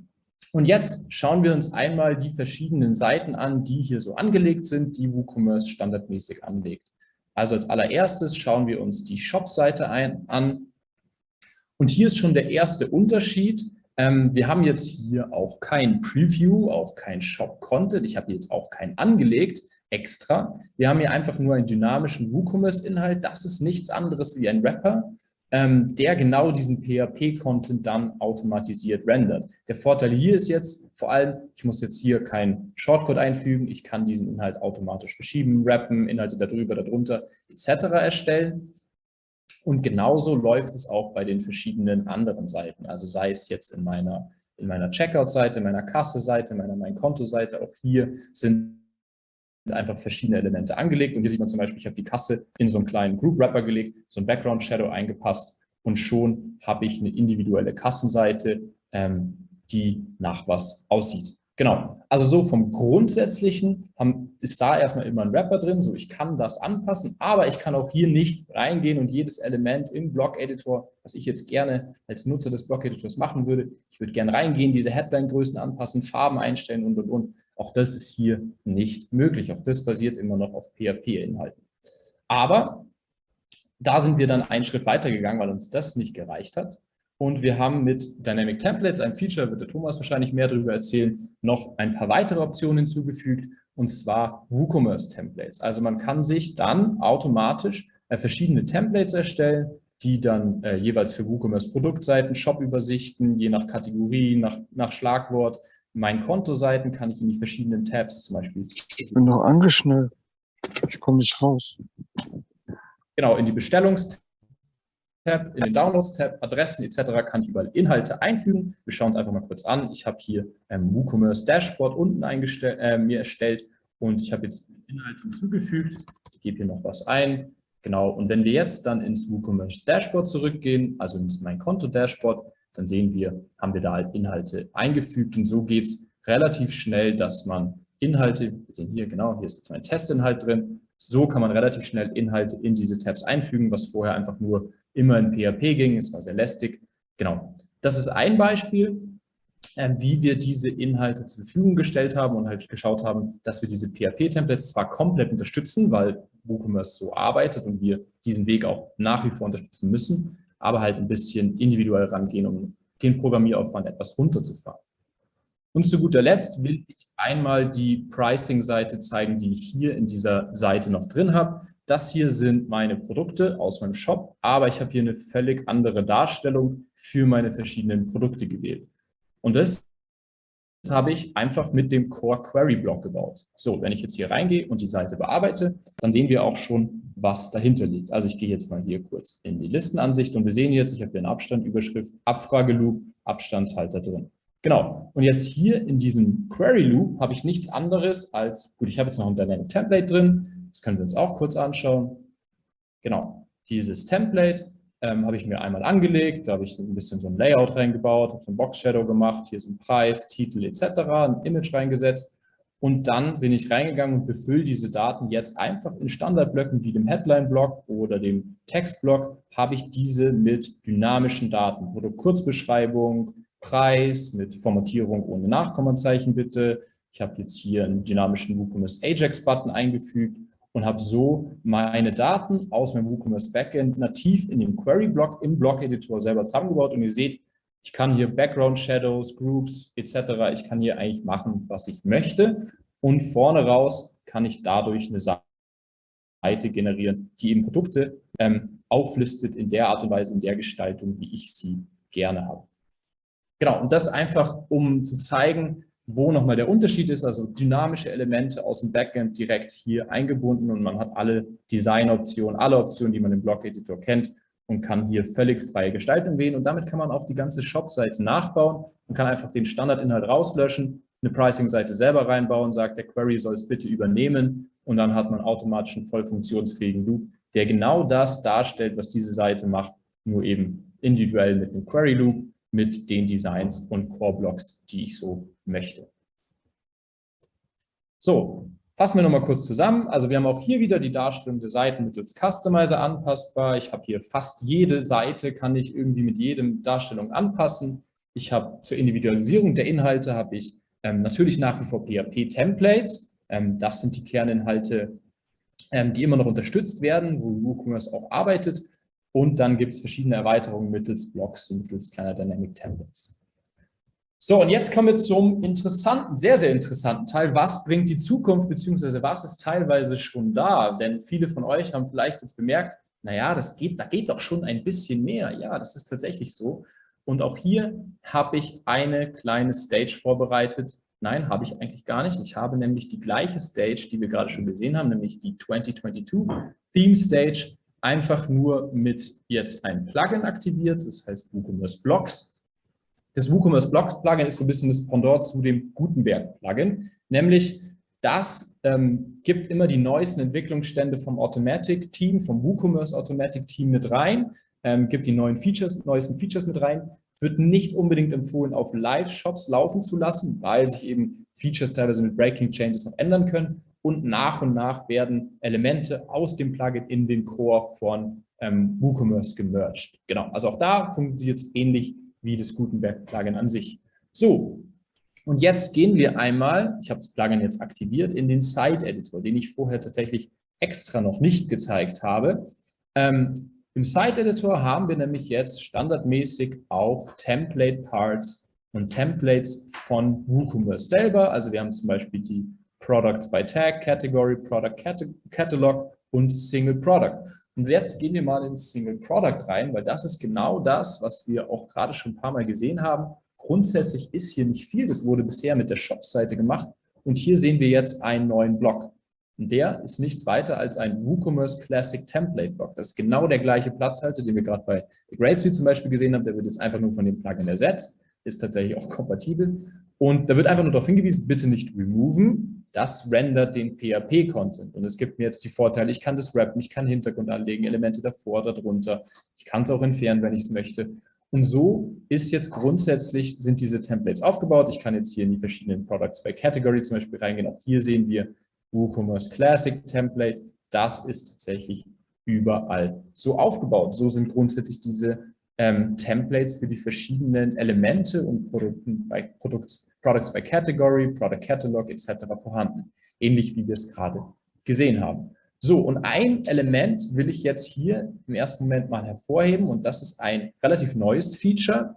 Speaker 1: und jetzt schauen wir uns einmal die verschiedenen Seiten an, die hier so angelegt sind, die WooCommerce standardmäßig anlegt. Also als allererstes schauen wir uns die Shop-Seite an. Und hier ist schon der erste Unterschied. Ähm, wir haben jetzt hier auch kein Preview, auch kein Shop-Content. Ich habe jetzt auch keinen angelegt extra. Wir haben hier einfach nur einen dynamischen WooCommerce-Inhalt. Das ist nichts anderes wie ein Wrapper ähm, der genau diesen PHP-Content dann automatisiert rendert. Der Vorteil hier ist jetzt vor allem, ich muss jetzt hier keinen Shortcode einfügen, ich kann diesen Inhalt automatisch verschieben, rappen, Inhalte darüber, darunter etc. erstellen. Und genauso läuft es auch bei den verschiedenen anderen Seiten. Also sei es jetzt in meiner, in meiner Checkout-Seite, meiner Kasse-Seite, meiner Mein-Konto-Seite, auch hier sind einfach verschiedene Elemente angelegt. Und hier sieht man zum Beispiel, ich habe die Kasse in so einen kleinen Group Wrapper gelegt, so ein Background Shadow eingepasst und schon habe ich eine individuelle Kassenseite, ähm, die nach was aussieht. Genau, also so vom Grundsätzlichen haben, ist da erstmal immer ein Wrapper drin, so ich kann das anpassen, aber ich kann auch hier nicht reingehen und jedes Element im Blog-Editor, was ich jetzt gerne als Nutzer des Blog-Editors machen würde, ich würde gerne reingehen, diese Headline-Größen anpassen, Farben einstellen und, und, und. Auch das ist hier nicht möglich. Auch das basiert immer noch auf PHP-Inhalten. Aber da sind wir dann einen Schritt weiter gegangen, weil uns das nicht gereicht hat. Und wir haben mit Dynamic Templates, ein Feature, wird der Thomas wahrscheinlich mehr darüber erzählen, noch ein paar weitere Optionen hinzugefügt, und zwar WooCommerce Templates. Also man kann sich dann automatisch äh, verschiedene Templates erstellen, die dann äh, jeweils für WooCommerce Produktseiten, Shop-Übersichten, je nach Kategorie, nach, nach Schlagwort, meinen Kontoseiten kann ich in die verschiedenen Tabs zum Beispiel.
Speaker 2: Ich bin noch angeschnallt. Ich komme nicht raus.
Speaker 1: Genau, in die Bestellungstab, in den Downloads-Tab, Adressen etc. kann ich überall Inhalte einfügen. Wir schauen uns einfach mal kurz an. Ich habe hier ähm, WooCommerce Dashboard unten äh, mir erstellt und ich habe jetzt Inhalte hinzugefügt. Ich gebe hier noch was ein. Genau, und wenn wir jetzt dann ins WooCommerce Dashboard zurückgehen, also in mein Konto-Dashboard, dann sehen wir, haben wir da halt Inhalte eingefügt und so geht es relativ schnell, dass man Inhalte, wir sehen hier genau, hier ist mein Testinhalt drin, so kann man relativ schnell Inhalte in diese Tabs einfügen, was vorher einfach nur immer in PHP ging, es war sehr lästig. Genau, das ist ein Beispiel, äh, wie wir diese Inhalte zur Verfügung gestellt haben und halt geschaut haben, dass wir diese PHP-Templates zwar komplett unterstützen, weil WooCommerce so arbeitet und wir diesen Weg auch nach wie vor unterstützen müssen, aber halt ein bisschen individuell rangehen, um den Programmieraufwand etwas runterzufahren. Und zu guter Letzt will ich einmal die Pricing-Seite zeigen, die ich hier in dieser Seite noch drin habe. Das hier sind meine Produkte aus meinem Shop, aber ich habe hier eine völlig andere Darstellung für meine verschiedenen Produkte gewählt. Und das habe ich einfach mit dem Core Query Block gebaut. So, wenn ich jetzt hier reingehe und die Seite bearbeite, dann sehen wir auch schon, was dahinter liegt. Also ich gehe jetzt mal hier kurz in die Listenansicht und wir sehen jetzt, ich habe hier eine Abstandüberschrift, Abfrageloop, Abstandshalter drin. Genau. Und jetzt hier in diesem Query Loop habe ich nichts anderes als, gut, ich habe jetzt noch ein Dynamic Template drin. Das können wir uns auch kurz anschauen. Genau. Dieses Template ähm, habe ich mir einmal angelegt. Da habe ich ein bisschen so ein Layout reingebaut, habe so ein Box Shadow gemacht. Hier ist ein Preis, Titel etc., ein Image reingesetzt. Und dann bin ich reingegangen und befülle diese Daten jetzt einfach in Standardblöcken wie dem Headline-Block oder dem Text-Block, habe ich diese mit dynamischen Daten. Produktkurzbeschreibung, Preis mit Formatierung ohne Nachkommazeichen bitte. Ich habe jetzt hier einen dynamischen WooCommerce Ajax-Button eingefügt und habe so meine Daten aus meinem WooCommerce Backend nativ in den Query-Block im Block-Editor selber zusammengebaut. Und ihr seht, ich kann hier Background Shadows, Groups etc. Ich kann hier eigentlich machen, was ich möchte. Und vorne raus kann ich dadurch eine Seite generieren, die eben Produkte ähm, auflistet in der Art und Weise, in der Gestaltung, wie ich sie gerne habe. Genau, und das einfach, um zu zeigen, wo nochmal der Unterschied ist, also dynamische Elemente aus dem Backend direkt hier eingebunden und man hat alle Designoptionen, alle Optionen, die man im Blog-Editor kennt und kann hier völlig freie Gestaltung wählen. Und damit kann man auch die ganze Shop-Seite nachbauen und kann einfach den Standardinhalt rauslöschen, eine Pricing-Seite selber reinbauen, sagt, der Query soll es bitte übernehmen und dann hat man automatisch einen voll funktionsfähigen Loop, der genau das darstellt, was diese Seite macht, nur eben individuell mit einem Query Loop, mit den Designs und Core Blocks, die ich so möchte. So, fassen wir nochmal kurz zusammen. Also wir haben auch hier wieder die Darstellung der Seiten mittels Customizer anpassbar. Ich habe hier fast jede Seite, kann ich irgendwie mit jedem Darstellung anpassen. Ich habe zur Individualisierung der Inhalte habe ich ähm, natürlich nach wie vor PHP-Templates. Ähm, das sind die Kerninhalte, ähm, die immer noch unterstützt werden, wo WooCommerce auch arbeitet. Und dann gibt es verschiedene Erweiterungen mittels Blocks und mittels kleiner Dynamic Templates. So, und jetzt kommen wir zum interessanten, sehr, sehr interessanten Teil. Was bringt die Zukunft, beziehungsweise was ist teilweise schon da? Denn viele von euch haben vielleicht jetzt bemerkt, naja, das geht, da geht doch schon ein bisschen mehr. Ja, das ist tatsächlich so. Und auch hier habe ich eine kleine Stage vorbereitet. Nein, habe ich eigentlich gar nicht. Ich habe nämlich die gleiche Stage, die wir gerade schon gesehen haben, nämlich die 2022 Theme Stage einfach nur mit jetzt ein Plugin aktiviert, das heißt WooCommerce Blocks. Das WooCommerce Blocks Plugin ist so ein bisschen das Pendant zu dem Gutenberg Plugin, nämlich das ähm, gibt immer die neuesten Entwicklungsstände vom Automatic Team, vom WooCommerce Automatic Team mit rein, ähm, gibt die neuen Features, neuesten Features mit rein, wird nicht unbedingt empfohlen, auf Live-Shops laufen zu lassen, weil sich eben Features teilweise mit Breaking Changes noch ändern können und nach und nach werden Elemente aus dem Plugin in den Core von ähm, WooCommerce gemerged. Genau, also auch da funktioniert es ähnlich wie das Gutenberg-Plugin an sich. So, und jetzt gehen wir einmal, ich habe das Plugin jetzt aktiviert, in den Site-Editor, den ich vorher tatsächlich extra noch nicht gezeigt habe. Ähm, Im Site-Editor haben wir nämlich jetzt standardmäßig auch Template-Parts und Templates von WooCommerce selber. Also wir haben zum Beispiel die Products by Tag, Category, Product Catalog und Single Product. Und jetzt gehen wir mal ins Single Product rein, weil das ist genau das, was wir auch gerade schon ein paar Mal gesehen haben. Grundsätzlich ist hier nicht viel, das wurde bisher mit der Shop-Seite gemacht. Und hier sehen wir jetzt einen neuen Block. Und der ist nichts weiter als ein WooCommerce Classic Template Block. Das ist genau der gleiche Platzhalter, den wir gerade bei Suite zum Beispiel gesehen haben. Der wird jetzt einfach nur von dem Plugin ersetzt, ist tatsächlich auch kompatibel. Und da wird einfach nur darauf hingewiesen, bitte nicht removen, das rendert den PHP-Content. Und es gibt mir jetzt die Vorteile, ich kann das wrappen, ich kann Hintergrund anlegen, Elemente davor, darunter. Ich kann es auch entfernen, wenn ich es möchte. Und so ist jetzt grundsätzlich, sind diese Templates aufgebaut. Ich kann jetzt hier in die verschiedenen Products by Category zum Beispiel reingehen. Auch hier sehen wir WooCommerce Classic Template. Das ist tatsächlich überall so aufgebaut. So sind grundsätzlich diese ähm, Templates für die verschiedenen Elemente und Produkten bei Produkt, Products by Category, Product Catalog etc. vorhanden. Ähnlich wie wir es gerade gesehen haben. So, und ein Element will ich jetzt hier im ersten Moment mal hervorheben und das ist ein relativ neues Feature.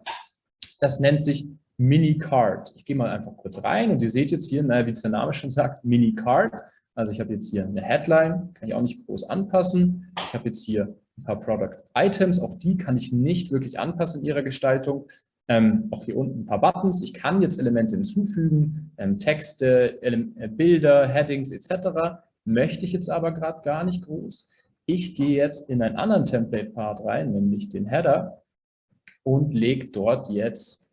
Speaker 1: Das nennt sich Mini-Card. Ich gehe mal einfach kurz rein und ihr seht jetzt hier, naja, wie es der Name schon sagt, Mini-Card. Also ich habe jetzt hier eine Headline, kann ich auch nicht groß anpassen. Ich habe jetzt hier ein paar Product Items, auch die kann ich nicht wirklich anpassen in ihrer Gestaltung. Ähm, auch hier unten ein paar Buttons. Ich kann jetzt Elemente hinzufügen, ähm, Texte, Ele äh, Bilder, Headings etc. Möchte ich jetzt aber gerade gar nicht groß. Ich gehe jetzt in einen anderen Template-Part rein, nämlich den Header und lege dort jetzt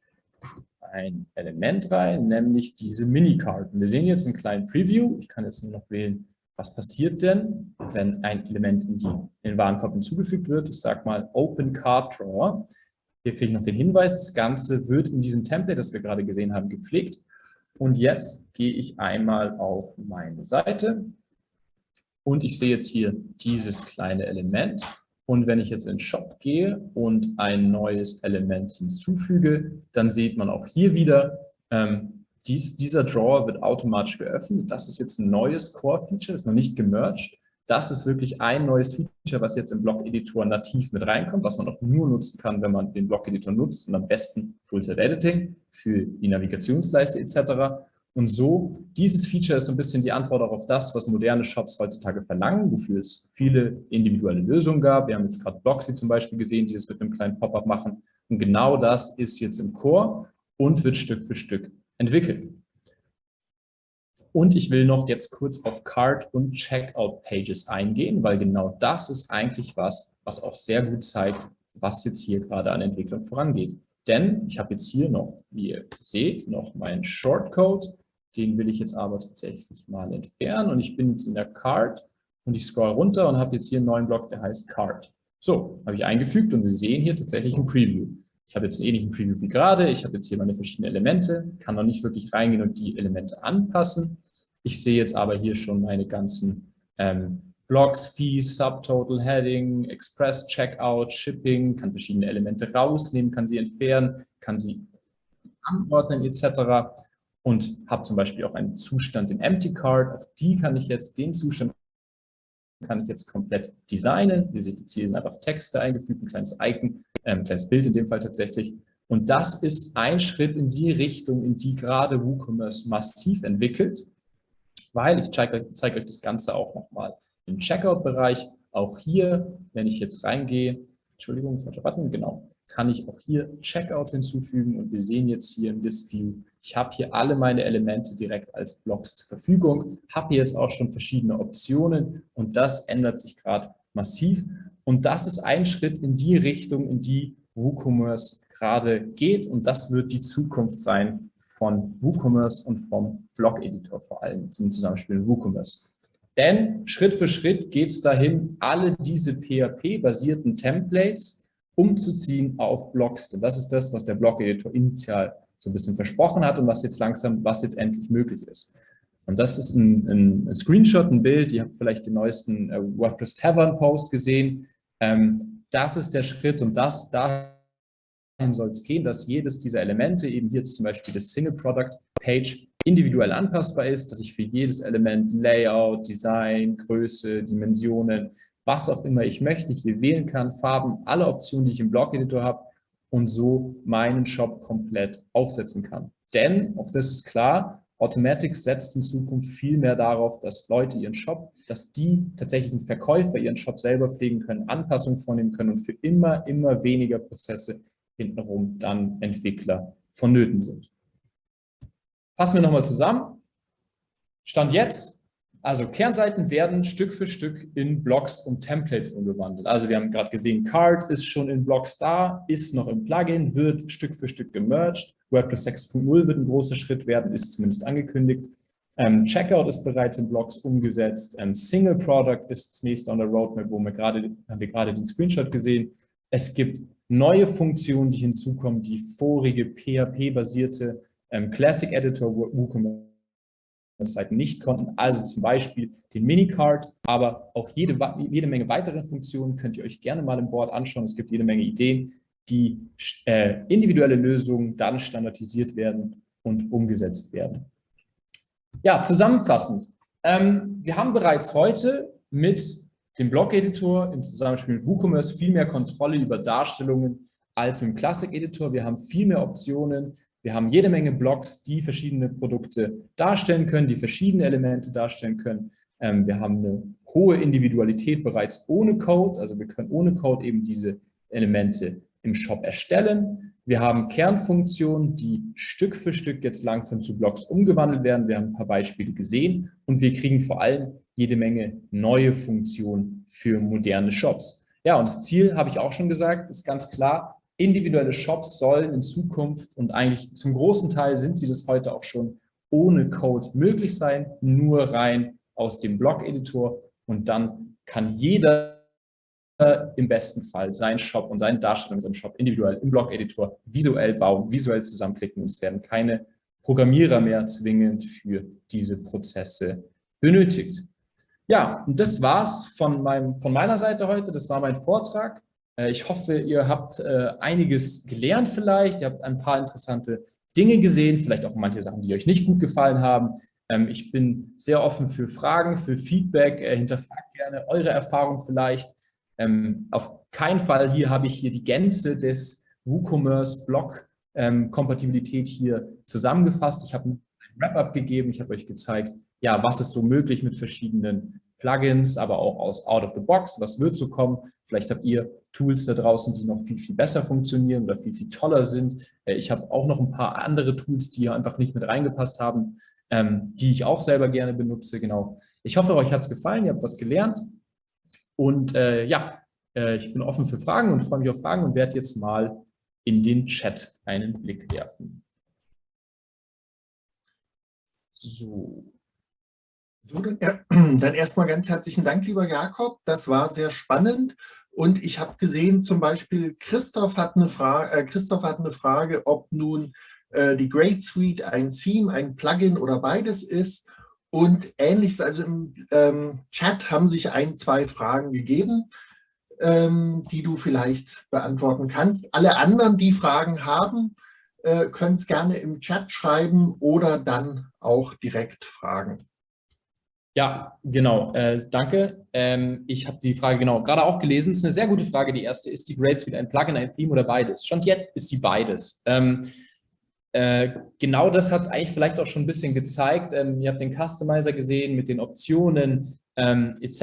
Speaker 1: ein Element rein, nämlich diese Mini-Card. Wir sehen jetzt einen kleinen Preview. Ich kann jetzt nur noch wählen, was passiert denn, wenn ein Element in, die, in den Warenkorb hinzugefügt wird. Ich sage mal Open Card Drawer. Hier kriege ich noch den Hinweis, das Ganze wird in diesem Template, das wir gerade gesehen haben, gepflegt. Und jetzt gehe ich einmal auf meine Seite und ich sehe jetzt hier dieses kleine Element. Und wenn ich jetzt in Shop gehe und ein neues Element hinzufüge, dann sieht man auch hier wieder, ähm, dies, dieser Drawer wird automatisch geöffnet. Das ist jetzt ein neues Core-Feature, ist noch nicht gemerged. Das ist wirklich ein neues Feature, was jetzt im Blog-Editor nativ mit reinkommt, was man auch nur nutzen kann, wenn man den Blog-Editor nutzt und am besten Full-Set-Editing für die Navigationsleiste etc. Und so, dieses Feature ist so ein bisschen die Antwort auf das, was moderne Shops heutzutage verlangen, wofür es viele individuelle Lösungen gab. Wir haben jetzt gerade Bloxy zum Beispiel gesehen, die das mit einem kleinen Pop-up machen. Und genau das ist jetzt im Core und wird Stück für Stück entwickelt. Und ich will noch jetzt kurz auf Card und Checkout Pages eingehen, weil genau das ist eigentlich was, was auch sehr gut zeigt, was jetzt hier gerade an Entwicklung vorangeht. Denn ich habe jetzt hier noch, wie ihr seht, noch meinen Shortcode. Den will ich jetzt aber tatsächlich mal entfernen und ich bin jetzt in der Card und ich scroll runter und habe jetzt hier einen neuen Block, der heißt Card. So, habe ich eingefügt und wir sehen hier tatsächlich ein Preview. Ich habe jetzt einen ähnlichen Preview wie gerade. Ich habe jetzt hier meine verschiedenen Elemente, kann noch nicht wirklich reingehen und die Elemente anpassen. Ich sehe jetzt aber hier schon meine ganzen ähm, Blocks, Fees, Subtotal, Heading, Express, Checkout, Shipping, kann verschiedene Elemente rausnehmen, kann sie entfernen, kann sie anordnen etc. Und habe zum Beispiel auch einen Zustand in Empty Card. Auch die kann ich jetzt, den Zustand kann ich jetzt komplett designen. Ihr seht jetzt hier sind einfach Texte eingefügt, ein kleines Icon, äh, ein kleines Bild in dem Fall tatsächlich. Und das ist ein Schritt in die Richtung, in die gerade WooCommerce massiv entwickelt, weil ich zeige, zeige euch das Ganze auch nochmal im Checkout-Bereich. Auch hier, wenn ich jetzt reingehe, Entschuldigung, falscher Button, genau, kann ich auch hier Checkout hinzufügen und wir sehen jetzt hier im List View, ich habe hier alle meine Elemente direkt als Blocks zur Verfügung, habe hier jetzt auch schon verschiedene Optionen und das ändert sich gerade massiv und das ist ein Schritt in die Richtung, in die WooCommerce gerade geht und das wird die Zukunft sein von WooCommerce und vom Blog-Editor vor allem zum Zusammenspiel mit WooCommerce. Denn Schritt für Schritt geht es dahin, alle diese PHP-basierten Templates umzuziehen auf Blogs. Denn das ist das, was der Blog-Editor initial so ein bisschen versprochen hat und was jetzt langsam, was jetzt endlich möglich ist. Und das ist ein, ein Screenshot, ein Bild. Ihr habt vielleicht den neuesten äh, WordPress Tavern Post gesehen. Ähm, das ist der Schritt und das dahin soll es gehen, dass jedes dieser Elemente, eben hier zum Beispiel das Single Product Page, individuell anpassbar ist, dass ich für jedes Element Layout, Design, Größe, Dimensionen, was auch immer ich möchte, hier wählen kann, Farben, alle Optionen, die ich im Blog-Editor habe und so meinen Shop komplett aufsetzen kann. Denn, auch das ist klar, Automatic setzt in Zukunft viel mehr darauf, dass Leute ihren Shop, dass die tatsächlichen Verkäufer ihren Shop selber pflegen können, Anpassungen vornehmen können und für immer, immer weniger Prozesse hintenrum dann Entwickler vonnöten sind. Fassen wir nochmal zusammen. Stand jetzt, also Kernseiten werden Stück für Stück in Blocks und Templates umgewandelt. Also wir haben gerade gesehen, Card ist schon in Blocks da, ist noch im Plugin, wird Stück für Stück gemerged. WordPress 6.0 wird ein großer Schritt werden, ist zumindest angekündigt. Ähm, Checkout ist bereits in Blocks umgesetzt. Ähm, Single Product ist das nächste on der Roadmap, wo wir gerade, haben wir gerade den Screenshot gesehen. Es gibt neue Funktionen, die hinzukommen, die vorige PHP-basierte ähm, Classic Editor WooCommerce Seiten nicht konnten, also zum Beispiel den Minicard, aber auch jede, jede Menge weitere Funktionen könnt ihr euch gerne mal im Board anschauen. Es gibt jede Menge Ideen, die äh, individuelle Lösungen dann standardisiert werden und umgesetzt werden. Ja, zusammenfassend. Ähm, wir haben bereits heute mit dem Blog-Editor im Zusammenspiel mit WooCommerce viel mehr Kontrolle über Darstellungen als mit dem Classic-Editor. Wir haben viel mehr Optionen. Wir haben jede Menge Blogs, die verschiedene Produkte darstellen können, die verschiedene Elemente darstellen können. Ähm, wir haben eine hohe Individualität bereits ohne Code, also wir können ohne Code eben diese Elemente im Shop erstellen. Wir haben Kernfunktionen, die Stück für Stück jetzt langsam zu Blogs umgewandelt werden. Wir haben ein paar Beispiele gesehen und wir kriegen vor allem jede Menge neue Funktionen für moderne Shops. Ja, und das Ziel, habe ich auch schon gesagt, ist ganz klar, individuelle Shops sollen in Zukunft und eigentlich zum großen Teil sind sie das heute auch schon ohne Code möglich sein, nur rein aus dem Blog-Editor und dann kann jeder im besten Fall seinen Shop und seine Darstellung seinen Shop individuell im Blog-Editor visuell bauen, visuell zusammenklicken und es werden keine Programmierer mehr zwingend für diese Prozesse benötigt. Ja, und das war's von, meinem, von meiner Seite heute. Das war mein Vortrag. Äh, ich hoffe, ihr habt äh, einiges gelernt vielleicht, ihr habt ein paar interessante Dinge gesehen, vielleicht auch manche Sachen, die euch nicht gut gefallen haben. Ähm, ich bin sehr offen für Fragen, für Feedback, äh, hinterfragt gerne eure Erfahrungen vielleicht. Ähm, auf keinen Fall hier habe ich hier die Gänze des WooCommerce Blog ähm, hier zusammengefasst. Ich habe ein Wrap-up gegeben, ich habe euch gezeigt, ja, was ist so möglich mit verschiedenen Plugins, aber auch aus Out of the Box, was wird so kommen. Vielleicht habt ihr Tools da draußen, die noch viel, viel besser funktionieren oder viel, viel toller sind. Äh, ich habe auch noch ein paar andere Tools, die hier einfach nicht mit reingepasst haben, ähm, die ich auch selber gerne benutze. Genau. Ich hoffe, euch hat es gefallen, ihr habt was gelernt. Und äh, ja, äh, ich bin offen für Fragen und freue mich auf Fragen und werde jetzt mal in den Chat einen Blick werfen.
Speaker 3: So. So, dann, äh, dann erstmal ganz herzlichen Dank, lieber Jakob. Das war sehr spannend. Und ich habe gesehen, zum Beispiel Christoph hat eine, Frage, äh, Christoph hat eine Frage, ob nun äh, die Great Suite ein Theme, ein Plugin oder beides ist. Und ähnliches, also im ähm, Chat haben sich ein, zwei Fragen gegeben, ähm, die du vielleicht beantworten kannst. Alle anderen, die Fragen haben, äh, können es gerne im Chat schreiben oder dann auch direkt fragen.
Speaker 1: Ja, genau. Äh, danke. Ähm, ich habe die Frage genau gerade auch gelesen. Es ist eine sehr gute Frage. Die erste, ist die Grade Suite ein Plugin, ein Theme oder beides? Stand jetzt ist sie beides. Ähm, äh, genau das hat es eigentlich vielleicht auch schon ein bisschen gezeigt. Ähm, ihr habt den Customizer gesehen mit den Optionen ähm, etc.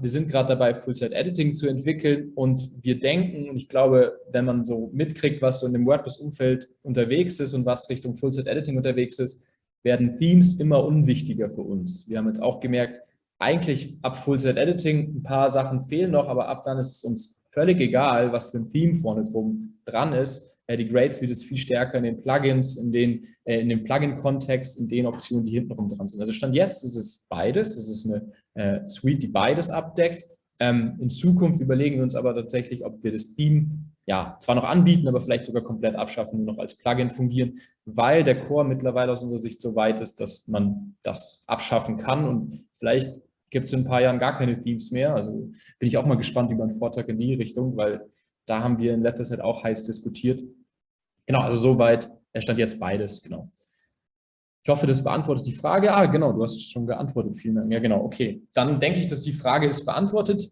Speaker 1: Wir sind gerade dabei, Full-Site-Editing zu entwickeln und wir denken, und ich glaube, wenn man so mitkriegt, was so in dem WordPress-Umfeld unterwegs ist und was Richtung Full-Site-Editing unterwegs ist, werden Themes immer unwichtiger für uns. Wir haben jetzt auch gemerkt, eigentlich ab Full-Site-Editing ein paar Sachen fehlen noch, aber ab dann ist es uns völlig egal, was für ein Theme vorne drum dran ist, äh, die Grades wird es viel stärker in den Plugins, in, den, äh, in dem Plugin-Kontext, in den Optionen, die hintenrum dran sind. Also Stand jetzt ist es beides. Es ist eine äh, Suite, die beides abdeckt. Ähm, in Zukunft überlegen wir uns aber tatsächlich, ob wir das Theme ja, zwar noch anbieten, aber vielleicht sogar komplett abschaffen, nur noch als Plugin fungieren, weil der Core mittlerweile aus unserer Sicht so weit ist, dass man das abschaffen kann und vielleicht gibt es in ein paar Jahren gar keine Themes mehr. Also bin ich auch mal gespannt über einen Vortrag in die Richtung, weil da haben wir in letzter Zeit auch heiß diskutiert. Genau, also soweit, er stand jetzt beides, genau. Ich hoffe, das beantwortet die Frage. Ah, genau, du hast schon geantwortet. Vielen Dank. Ja, genau, okay. Dann denke ich, dass die Frage ist beantwortet.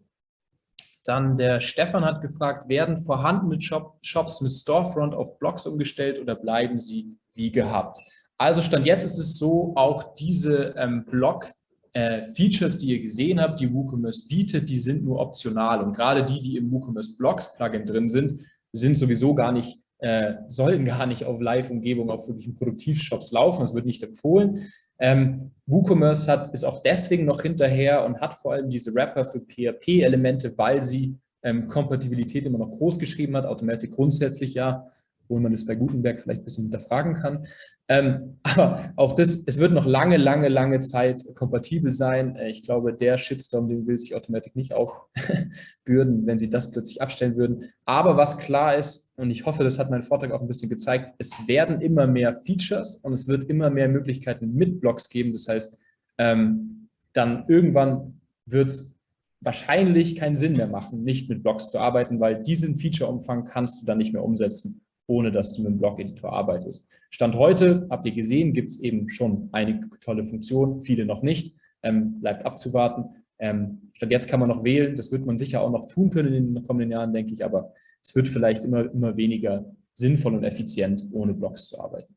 Speaker 1: Dann der Stefan hat gefragt, werden vorhandene Shop, Shops mit Storefront auf Blogs umgestellt oder bleiben sie wie gehabt? Also Stand jetzt ist es so, auch diese ähm, Blog äh, die ihr gesehen habt, die WooCommerce bietet, die sind nur optional. Und gerade die, die im WooCommerce Blogs Plugin drin sind, sind sowieso gar nicht, äh, sollen gar nicht auf Live-Umgebung, auf wirklichen Produktivshops laufen. Das wird nicht empfohlen. Ähm, WooCommerce hat, ist auch deswegen noch hinterher und hat vor allem diese Wrapper für PHP-Elemente, weil sie ähm, Kompatibilität immer noch groß geschrieben hat, Automatic grundsätzlich ja, wo man das bei Gutenberg vielleicht ein bisschen hinterfragen kann. Ähm, aber auch das, es wird noch lange, lange, lange Zeit kompatibel sein. Äh, ich glaube, der Shitstorm, den will sich Automatic nicht aufbürden, wenn sie das plötzlich abstellen würden. Aber was klar ist, und ich hoffe, das hat mein Vortrag auch ein bisschen gezeigt, es werden immer mehr Features und es wird immer mehr Möglichkeiten mit Blogs geben. Das heißt, ähm, dann irgendwann wird es wahrscheinlich keinen Sinn mehr machen, nicht mit Blogs zu arbeiten, weil diesen Feature-Umfang kannst du dann nicht mehr umsetzen ohne dass du mit dem Blog-Editor arbeitest. Stand heute, habt ihr gesehen, gibt es eben schon einige tolle Funktionen, viele noch nicht, ähm, bleibt abzuwarten. Ähm, Stand jetzt kann man noch wählen, das wird man sicher auch noch tun können in den kommenden Jahren, denke ich, aber es wird vielleicht immer, immer weniger sinnvoll und effizient, ohne Blogs zu arbeiten.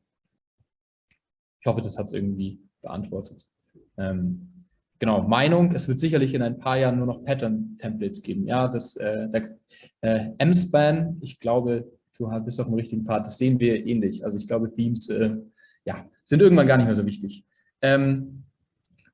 Speaker 1: Ich hoffe, das hat es irgendwie beantwortet. Ähm, genau, Meinung, es wird sicherlich in ein paar Jahren nur noch Pattern-Templates geben. Ja, das äh, äh, M-Span, ich glaube, du bist auf dem richtigen Pfad. Das sehen wir ähnlich. Also ich glaube, Themes äh, ja, sind irgendwann gar nicht mehr so wichtig. Ähm,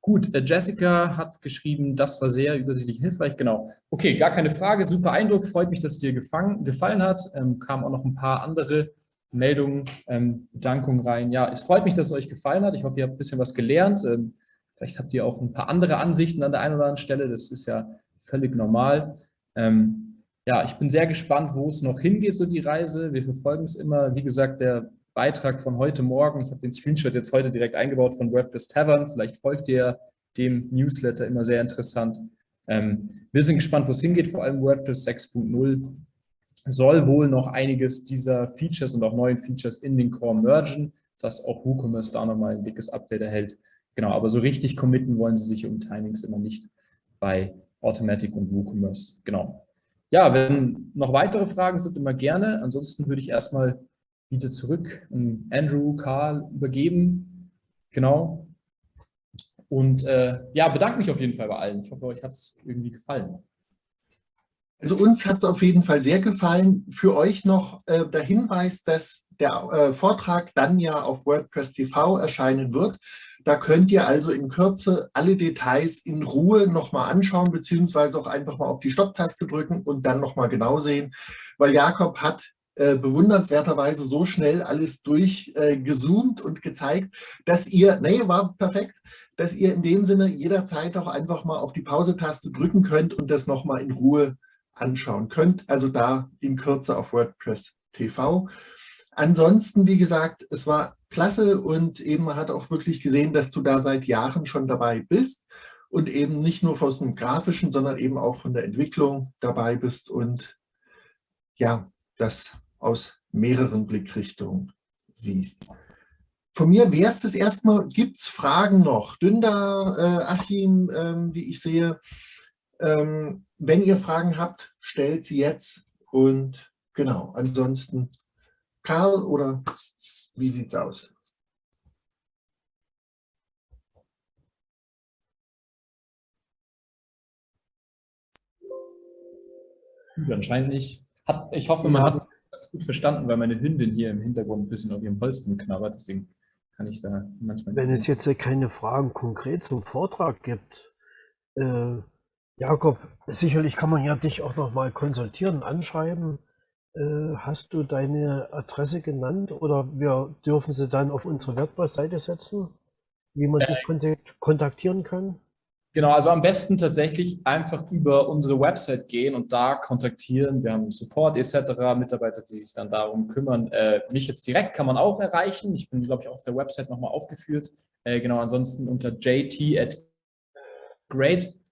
Speaker 1: gut, äh, Jessica hat geschrieben, das war sehr übersichtlich hilfreich. Genau. Okay, gar keine Frage. Super Eindruck. Freut mich, dass es dir gefangen, gefallen hat. Ähm, kamen auch noch ein paar andere Meldungen, ähm, Bedankungen rein. Ja, es freut mich, dass es euch gefallen hat. Ich hoffe, ihr habt ein bisschen was gelernt. Ähm, vielleicht habt ihr auch ein paar andere Ansichten an der einen oder anderen Stelle. Das ist ja völlig normal. Ähm, ja, ich bin sehr gespannt, wo es noch hingeht, so die Reise. Wir verfolgen es immer. Wie gesagt, der Beitrag von heute Morgen, ich habe den Screenshot jetzt heute direkt eingebaut von WordPress Tavern. Vielleicht folgt ihr dem Newsletter immer sehr interessant. Ähm, wir sind gespannt, wo es hingeht, vor allem WordPress 6.0 soll wohl noch einiges dieser Features und auch neuen Features in den Core mergen, dass auch WooCommerce da nochmal ein dickes Update erhält. Genau, aber so richtig committen wollen sie sich um Timings immer nicht bei Automatic und WooCommerce. Genau ja, wenn noch weitere Fragen sind, immer gerne. Ansonsten würde ich erstmal wieder zurück an Andrew, Karl übergeben. Genau. Und äh, ja, bedanke mich auf jeden Fall bei allen. Ich hoffe, euch hat es irgendwie gefallen.
Speaker 3: Also uns hat es auf jeden Fall sehr gefallen. Für euch noch äh, der Hinweis, dass der äh, Vortrag dann ja auf WordPress TV erscheinen wird. Da könnt ihr also in Kürze alle Details in Ruhe nochmal anschauen, beziehungsweise auch einfach mal auf die Stopptaste drücken und dann nochmal genau sehen, weil Jakob hat äh, bewundernswerterweise so schnell alles durchgezoomt äh, und gezeigt, dass ihr, nee, war perfekt, dass ihr in dem Sinne jederzeit auch einfach mal auf die Pause-Taste drücken könnt und das nochmal in Ruhe anschauen könnt. Also da in Kürze auf WordPress TV. Ansonsten, wie gesagt, es war klasse und eben hat auch wirklich gesehen, dass du da seit Jahren schon dabei bist und eben nicht nur von dem Grafischen, sondern eben auch von der Entwicklung dabei bist und ja, das aus mehreren Blickrichtungen siehst. Von mir wäre es das erstmal, gibt es Fragen noch? Dünder, äh, Achim, ähm, wie ich sehe, ähm, wenn ihr Fragen habt, stellt sie jetzt und genau, ansonsten Karl oder wie sieht es aus?
Speaker 1: Anscheinend nicht. Hat, ich hoffe, man hat es gut verstanden, weil meine Hündin hier im Hintergrund ein bisschen auf ihrem Holzboden knabbert. Deswegen kann ich da manchmal.
Speaker 4: Wenn es jetzt keine Fragen konkret zum Vortrag gibt, äh, Jakob, sicherlich kann man ja dich auch noch mal konsultieren, anschreiben. Äh, hast du deine Adresse genannt oder wir dürfen sie dann auf unsere WordPress-Seite setzen, wie man äh, dich kontaktieren kann?
Speaker 1: Genau, also am besten tatsächlich einfach über unsere Website gehen und da kontaktieren. Wir haben Support etc., Mitarbeiter, die sich dann darum kümmern. Äh, mich jetzt direkt kann man auch erreichen. Ich bin, glaube ich, auf der Website nochmal aufgeführt. Genau, ansonsten unter jt at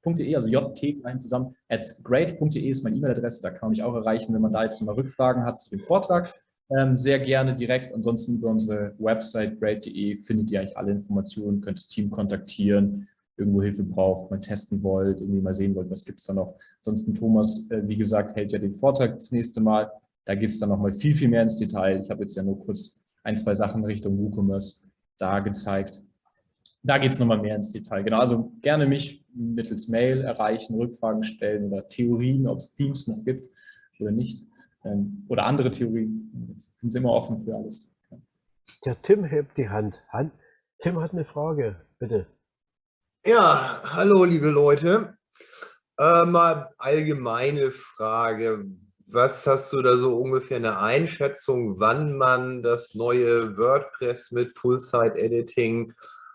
Speaker 1: great.de, also jt klein zusammen, at great.de ist meine E-Mail-Adresse. Da kann man mich auch erreichen, wenn man da jetzt nochmal Rückfragen hat zu dem Vortrag. Ähm, sehr gerne direkt. Ansonsten über unsere Website great.de findet ihr eigentlich alle Informationen, könnt das Team kontaktieren irgendwo Hilfe braucht, mal testen wollt, irgendwie mal sehen wollt, was gibt es da noch. Ansonsten Thomas, äh, wie gesagt, hält ja den Vortrag das nächste Mal. Da geht es dann nochmal viel, viel mehr ins Detail. Ich habe jetzt ja nur kurz ein, zwei Sachen Richtung WooCommerce da gezeigt. Da geht es nochmal mehr ins Detail. Genau, also gerne mich mittels Mail erreichen, Rückfragen stellen oder Theorien, ob es Teams noch gibt oder nicht. Ähm, oder andere Theorien. Sind Sie immer offen für alles.
Speaker 4: Der Tim hebt die Hand. Tim hat eine Frage, bitte.
Speaker 5: Ja, hallo liebe Leute. Äh, mal allgemeine Frage. Was hast du da so ungefähr eine Einschätzung, wann man das neue WordPress mit Full-Site-Editing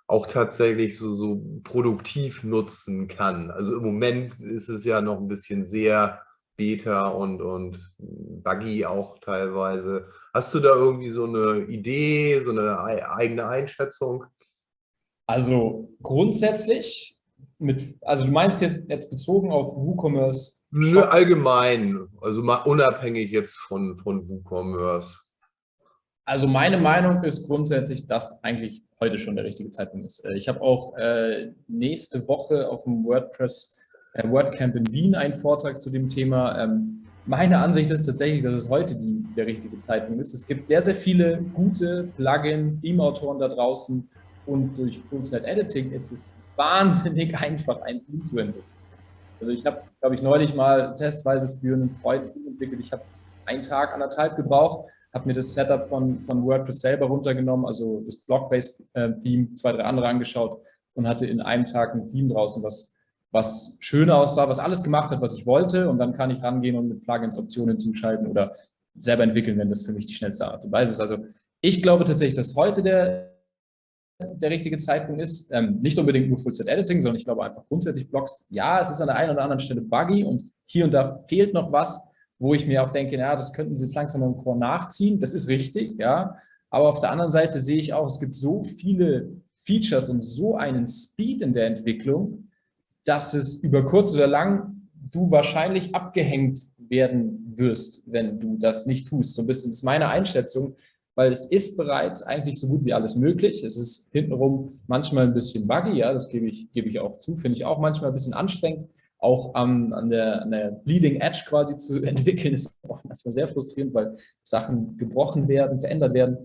Speaker 5: auch tatsächlich so, so produktiv nutzen kann? Also im Moment ist es ja noch ein bisschen sehr Beta und, und buggy auch teilweise. Hast du da irgendwie so eine Idee, so eine eigene Einschätzung?
Speaker 1: Also grundsätzlich, mit, also du meinst jetzt, jetzt bezogen auf WooCommerce?
Speaker 5: Nö, allgemein, also mal unabhängig jetzt von, von WooCommerce.
Speaker 1: Also meine Meinung ist grundsätzlich, dass eigentlich heute schon der richtige Zeitpunkt ist. Äh, ich habe auch äh, nächste Woche auf dem WordPress äh, WordCamp in Wien einen Vortrag zu dem Thema. Ähm, meine Ansicht ist tatsächlich, dass es heute die, der richtige Zeitpunkt ist. Es gibt sehr, sehr viele gute Plugin-Theme-Autoren da draußen, und durch Full-Set-Editing ist es wahnsinnig einfach, ein Team zu entwickeln. Also ich habe, glaube ich, neulich mal testweise für einen Freund entwickelt. Ich habe einen Tag, anderthalb gebraucht, habe mir das Setup von, von WordPress selber runtergenommen, also das Block-Based-Theme, äh, zwei, drei andere angeschaut und hatte in einem Tag ein Theme draußen, was, was schön aussah, was alles gemacht hat, was ich wollte. Und dann kann ich rangehen und mit Plugins Optionen zuschalten oder selber entwickeln, wenn das für mich die schnellste Art und Weise ist. Also ich glaube tatsächlich, dass heute der, der richtige Zeitpunkt ist. Ähm, nicht unbedingt nur Full-Set-Editing, sondern ich glaube einfach grundsätzlich Blogs. Ja, es ist an der einen oder anderen Stelle buggy und hier und da fehlt noch was, wo ich mir auch denke, ja, das könnten Sie jetzt langsam im Core nachziehen. Das ist richtig, ja. Aber auf der anderen Seite sehe ich auch, es gibt so viele Features und so einen Speed in der Entwicklung, dass es über kurz oder lang du wahrscheinlich abgehängt werden wirst, wenn du das nicht tust. So ein bisschen ist meine Einschätzung, weil es ist bereits eigentlich so gut wie alles möglich. Es ist hintenrum manchmal ein bisschen buggy, ja, das gebe ich, gebe ich auch zu, finde ich auch manchmal ein bisschen anstrengend. Auch um, an, der, an der Bleeding Edge quasi zu entwickeln, ist auch manchmal sehr frustrierend, weil Sachen gebrochen werden, verändert werden.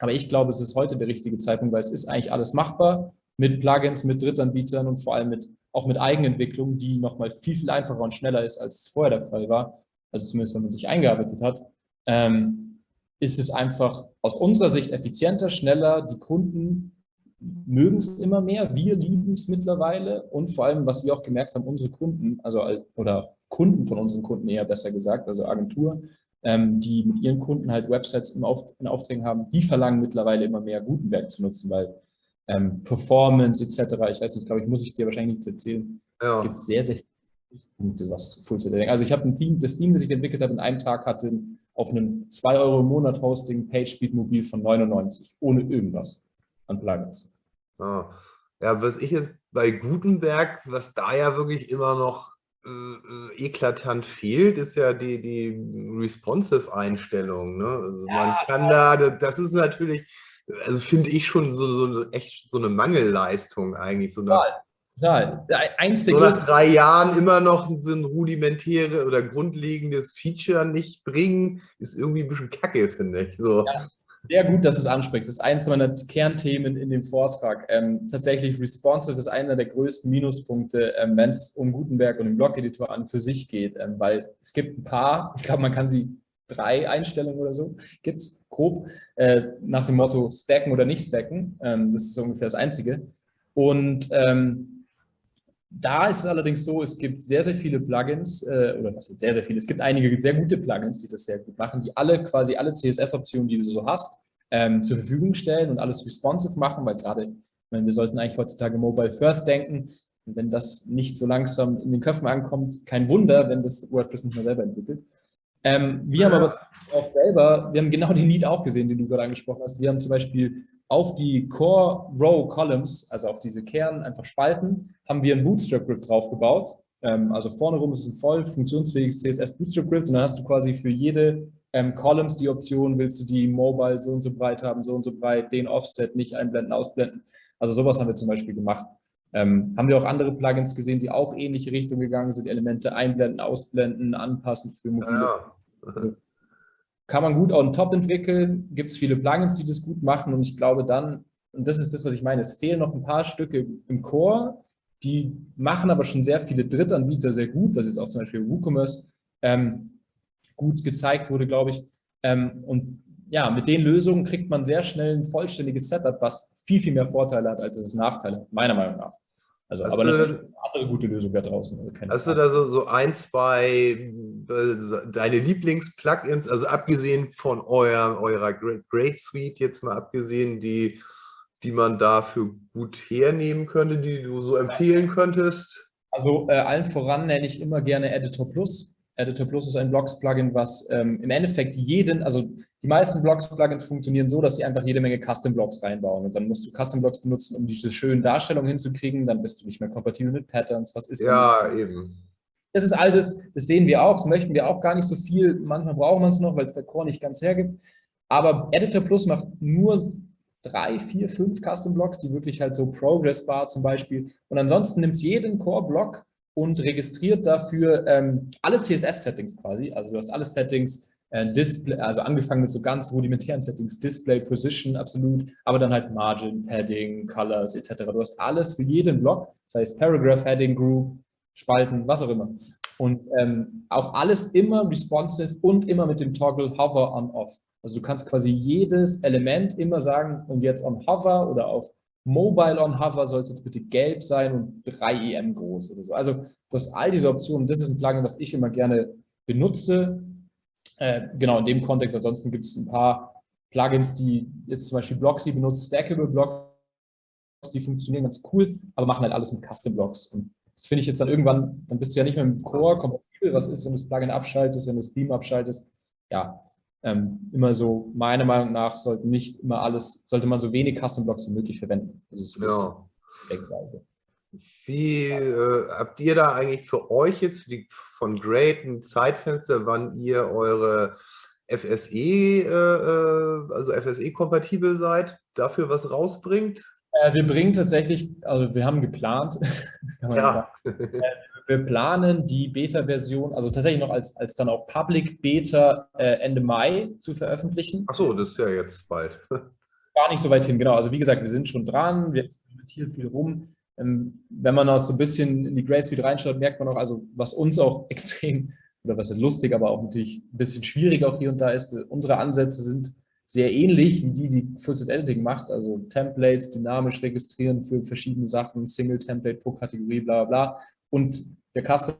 Speaker 1: Aber ich glaube, es ist heute der richtige Zeitpunkt, weil es ist eigentlich alles machbar mit Plugins, mit Drittanbietern und vor allem mit, auch mit Eigenentwicklung, die nochmal viel, viel einfacher und schneller ist, als es vorher der Fall war. Also zumindest, wenn man sich eingearbeitet hat. Ähm, ist es einfach aus unserer Sicht effizienter, schneller. Die Kunden mögen es immer mehr. Wir lieben es mittlerweile. Und vor allem, was wir auch gemerkt haben, unsere Kunden, also oder Kunden von unseren Kunden eher besser gesagt, also Agenturen, ähm, die mit ihren Kunden halt Websites im Auf, in Aufträgen haben, die verlangen mittlerweile immer mehr Gutenberg zu nutzen, weil ähm, Performance etc., ich weiß nicht, glaube ich, muss ich dir wahrscheinlich nichts erzählen,
Speaker 5: Ja.
Speaker 1: gibt sehr, sehr viele Punkte, was Full-Stack Also ich habe ein Team, das Team, das ich entwickelt habe, in einem Tag hatte auf einem 2 Euro im Monat Hosting PageSpeed Mobil von 99, ohne irgendwas an Plugins.
Speaker 5: Ja. ja, was ich jetzt bei Gutenberg, was da ja wirklich immer noch äh, äh, eklatant fehlt, ist ja die, die Responsive-Einstellung. Ne? Also man kann da, das ist natürlich, also finde ich schon so, so echt so eine Mangelleistung eigentlich. So nach,
Speaker 1: Total. Eins der
Speaker 5: so nach drei Jahren immer noch so ein rudimentäre oder grundlegendes Feature nicht bringen, ist irgendwie ein bisschen kacke, finde ich. So.
Speaker 1: Ja. Sehr gut, dass du es ansprichst. Das ist eines meiner Kernthemen in dem Vortrag. Ähm, tatsächlich, responsive ist einer der größten Minuspunkte, ähm, wenn es um Gutenberg und den Blog-Editor an für sich geht, ähm, weil es gibt ein paar, ich glaube, man kann sie drei Einstellungen oder so, gibt es grob, äh, nach dem Motto stacken oder nicht stacken. Ähm, das ist so ungefähr das Einzige. Und ähm, da ist es allerdings so, es gibt sehr, sehr viele Plugins, äh, oder was sehr, sehr viele, es gibt einige sehr gute Plugins, die das sehr gut machen, die alle quasi alle CSS-Optionen, die du so hast, ähm, zur Verfügung stellen und alles responsive machen, weil gerade, ich meine, wir sollten eigentlich heutzutage Mobile First denken. Und wenn das nicht so langsam in den Köpfen ankommt, kein Wunder, wenn das WordPress nicht mehr selber entwickelt. Ähm, wir haben aber auch selber, wir haben genau den Need auch gesehen, den du gerade angesprochen hast. Wir haben zum Beispiel auf die Core Row Columns, also auf diese Kern, einfach Spalten, haben wir ein Bootstrap Grid draufgebaut. Ähm, also vorne rum ist ein voll funktionsfähiges CSS Bootstrap Grid und dann hast du quasi für jede ähm, Columns die Option, willst du die Mobile so und so breit haben, so und so breit, den Offset nicht einblenden, ausblenden. Also sowas haben wir zum Beispiel gemacht. Ähm, haben wir auch andere Plugins gesehen, die auch ähnliche Richtung gegangen sind, Elemente einblenden, ausblenden, anpassen für mobile.
Speaker 5: Ja.
Speaker 1: Also, kann man gut on top entwickeln, gibt es viele Plugins, die das gut machen und ich glaube dann, und das ist das, was ich meine, es fehlen noch ein paar Stücke im Core, die machen aber schon sehr viele Drittanbieter sehr gut, was jetzt auch zum Beispiel WooCommerce ähm, gut gezeigt wurde, glaube ich. Ähm, und ja, mit den Lösungen kriegt man sehr schnell ein vollständiges Setup, was viel, viel mehr Vorteile hat, als es Nachteile meiner Meinung nach. Also,
Speaker 5: Hast
Speaker 1: aber
Speaker 5: du-
Speaker 1: eine andere gute Lösung da draußen. Also keine
Speaker 5: Hast du
Speaker 1: Frage.
Speaker 5: da so, so ein, zwei äh, deine Lieblings-Plugins, also abgesehen von euer, eurer Great, Great Suite, jetzt mal abgesehen, die, die man dafür gut hernehmen könnte, die du so empfehlen könntest?
Speaker 1: Also äh, allen voran nenne ich immer gerne Editor Plus. Editor Plus ist ein Blocks-Plugin, was ähm, im Endeffekt jeden, also die meisten Blocks-Plugins funktionieren so, dass sie einfach jede Menge Custom-Blocks reinbauen. Und dann musst du Custom-Blocks benutzen, um diese schönen Darstellungen hinzukriegen. Dann bist du nicht mehr kompatibel mit Patterns. Was ist,
Speaker 5: Ja, eben.
Speaker 1: das ist altes, das sehen wir auch, das möchten wir auch gar nicht so viel. Manchmal brauchen wir es noch, weil es der Core nicht ganz hergibt. Aber Editor Plus macht nur drei, vier, fünf Custom Blocks, die wirklich halt so Progress Bar zum Beispiel. Und ansonsten nimmt es jeden Core-Block und registriert dafür ähm, alle CSS-Settings quasi. Also du hast alle Settings, Display, also angefangen mit so ganz rudimentären Settings, Display, Position, absolut, aber dann halt Margin, Padding, Colors etc. Du hast alles für jeden Block, das heißt Paragraph, Heading, Group, Spalten, was auch immer. Und ähm, auch alles immer responsive und immer mit dem Toggle Hover on Off. Also du kannst quasi jedes Element immer sagen, und jetzt on Hover oder auf Mobile on Hover soll es jetzt bitte gelb sein und 3 EM groß oder so. Also du hast all diese Optionen. Das ist ein Plugin, was ich immer gerne benutze. Äh, genau, in dem Kontext. Ansonsten gibt es ein paar Plugins, die jetzt zum Beispiel Blocksy benutzt, Stackable Blocks, die funktionieren ganz cool, aber machen halt alles mit Custom Blocks. Und das finde ich jetzt dann irgendwann, dann bist du ja nicht mehr mit dem Core kompatibel. Was ist, wenn du das Plugin abschaltest, wenn du das Theme abschaltest? Ja, ähm, immer so, meiner Meinung nach, sollte nicht immer alles, sollte man so wenig Custom Blocks wie möglich verwenden. Das ist so
Speaker 5: Ja.
Speaker 1: die Denkweise.
Speaker 5: Wie äh, habt ihr da eigentlich für euch jetzt von Great ein Zeitfenster, wann ihr eure FSE, äh, äh, also FSE-kompatibel seid, dafür was rausbringt?
Speaker 1: Äh, wir bringen tatsächlich, also wir haben geplant,
Speaker 5: Ja.
Speaker 1: sagen, wir planen die Beta-Version, also tatsächlich noch als, als dann auch Public Beta äh, Ende Mai zu veröffentlichen.
Speaker 5: Achso, das ist ja jetzt bald.
Speaker 1: Gar nicht so weit hin, genau. Also wie gesagt, wir sind schon dran, wir experimentieren viel rum. Ähm, wenn man auch so ein bisschen in die Grade Suite reinschaut, merkt man auch, also was uns auch extrem, oder was lustig, aber auch natürlich ein bisschen schwierig auch hier und da ist, äh, unsere Ansätze sind sehr ähnlich wie die, die Full-Set Editing macht, also Templates dynamisch registrieren für verschiedene Sachen, Single Template pro Kategorie, bla bla bla. Und der Custom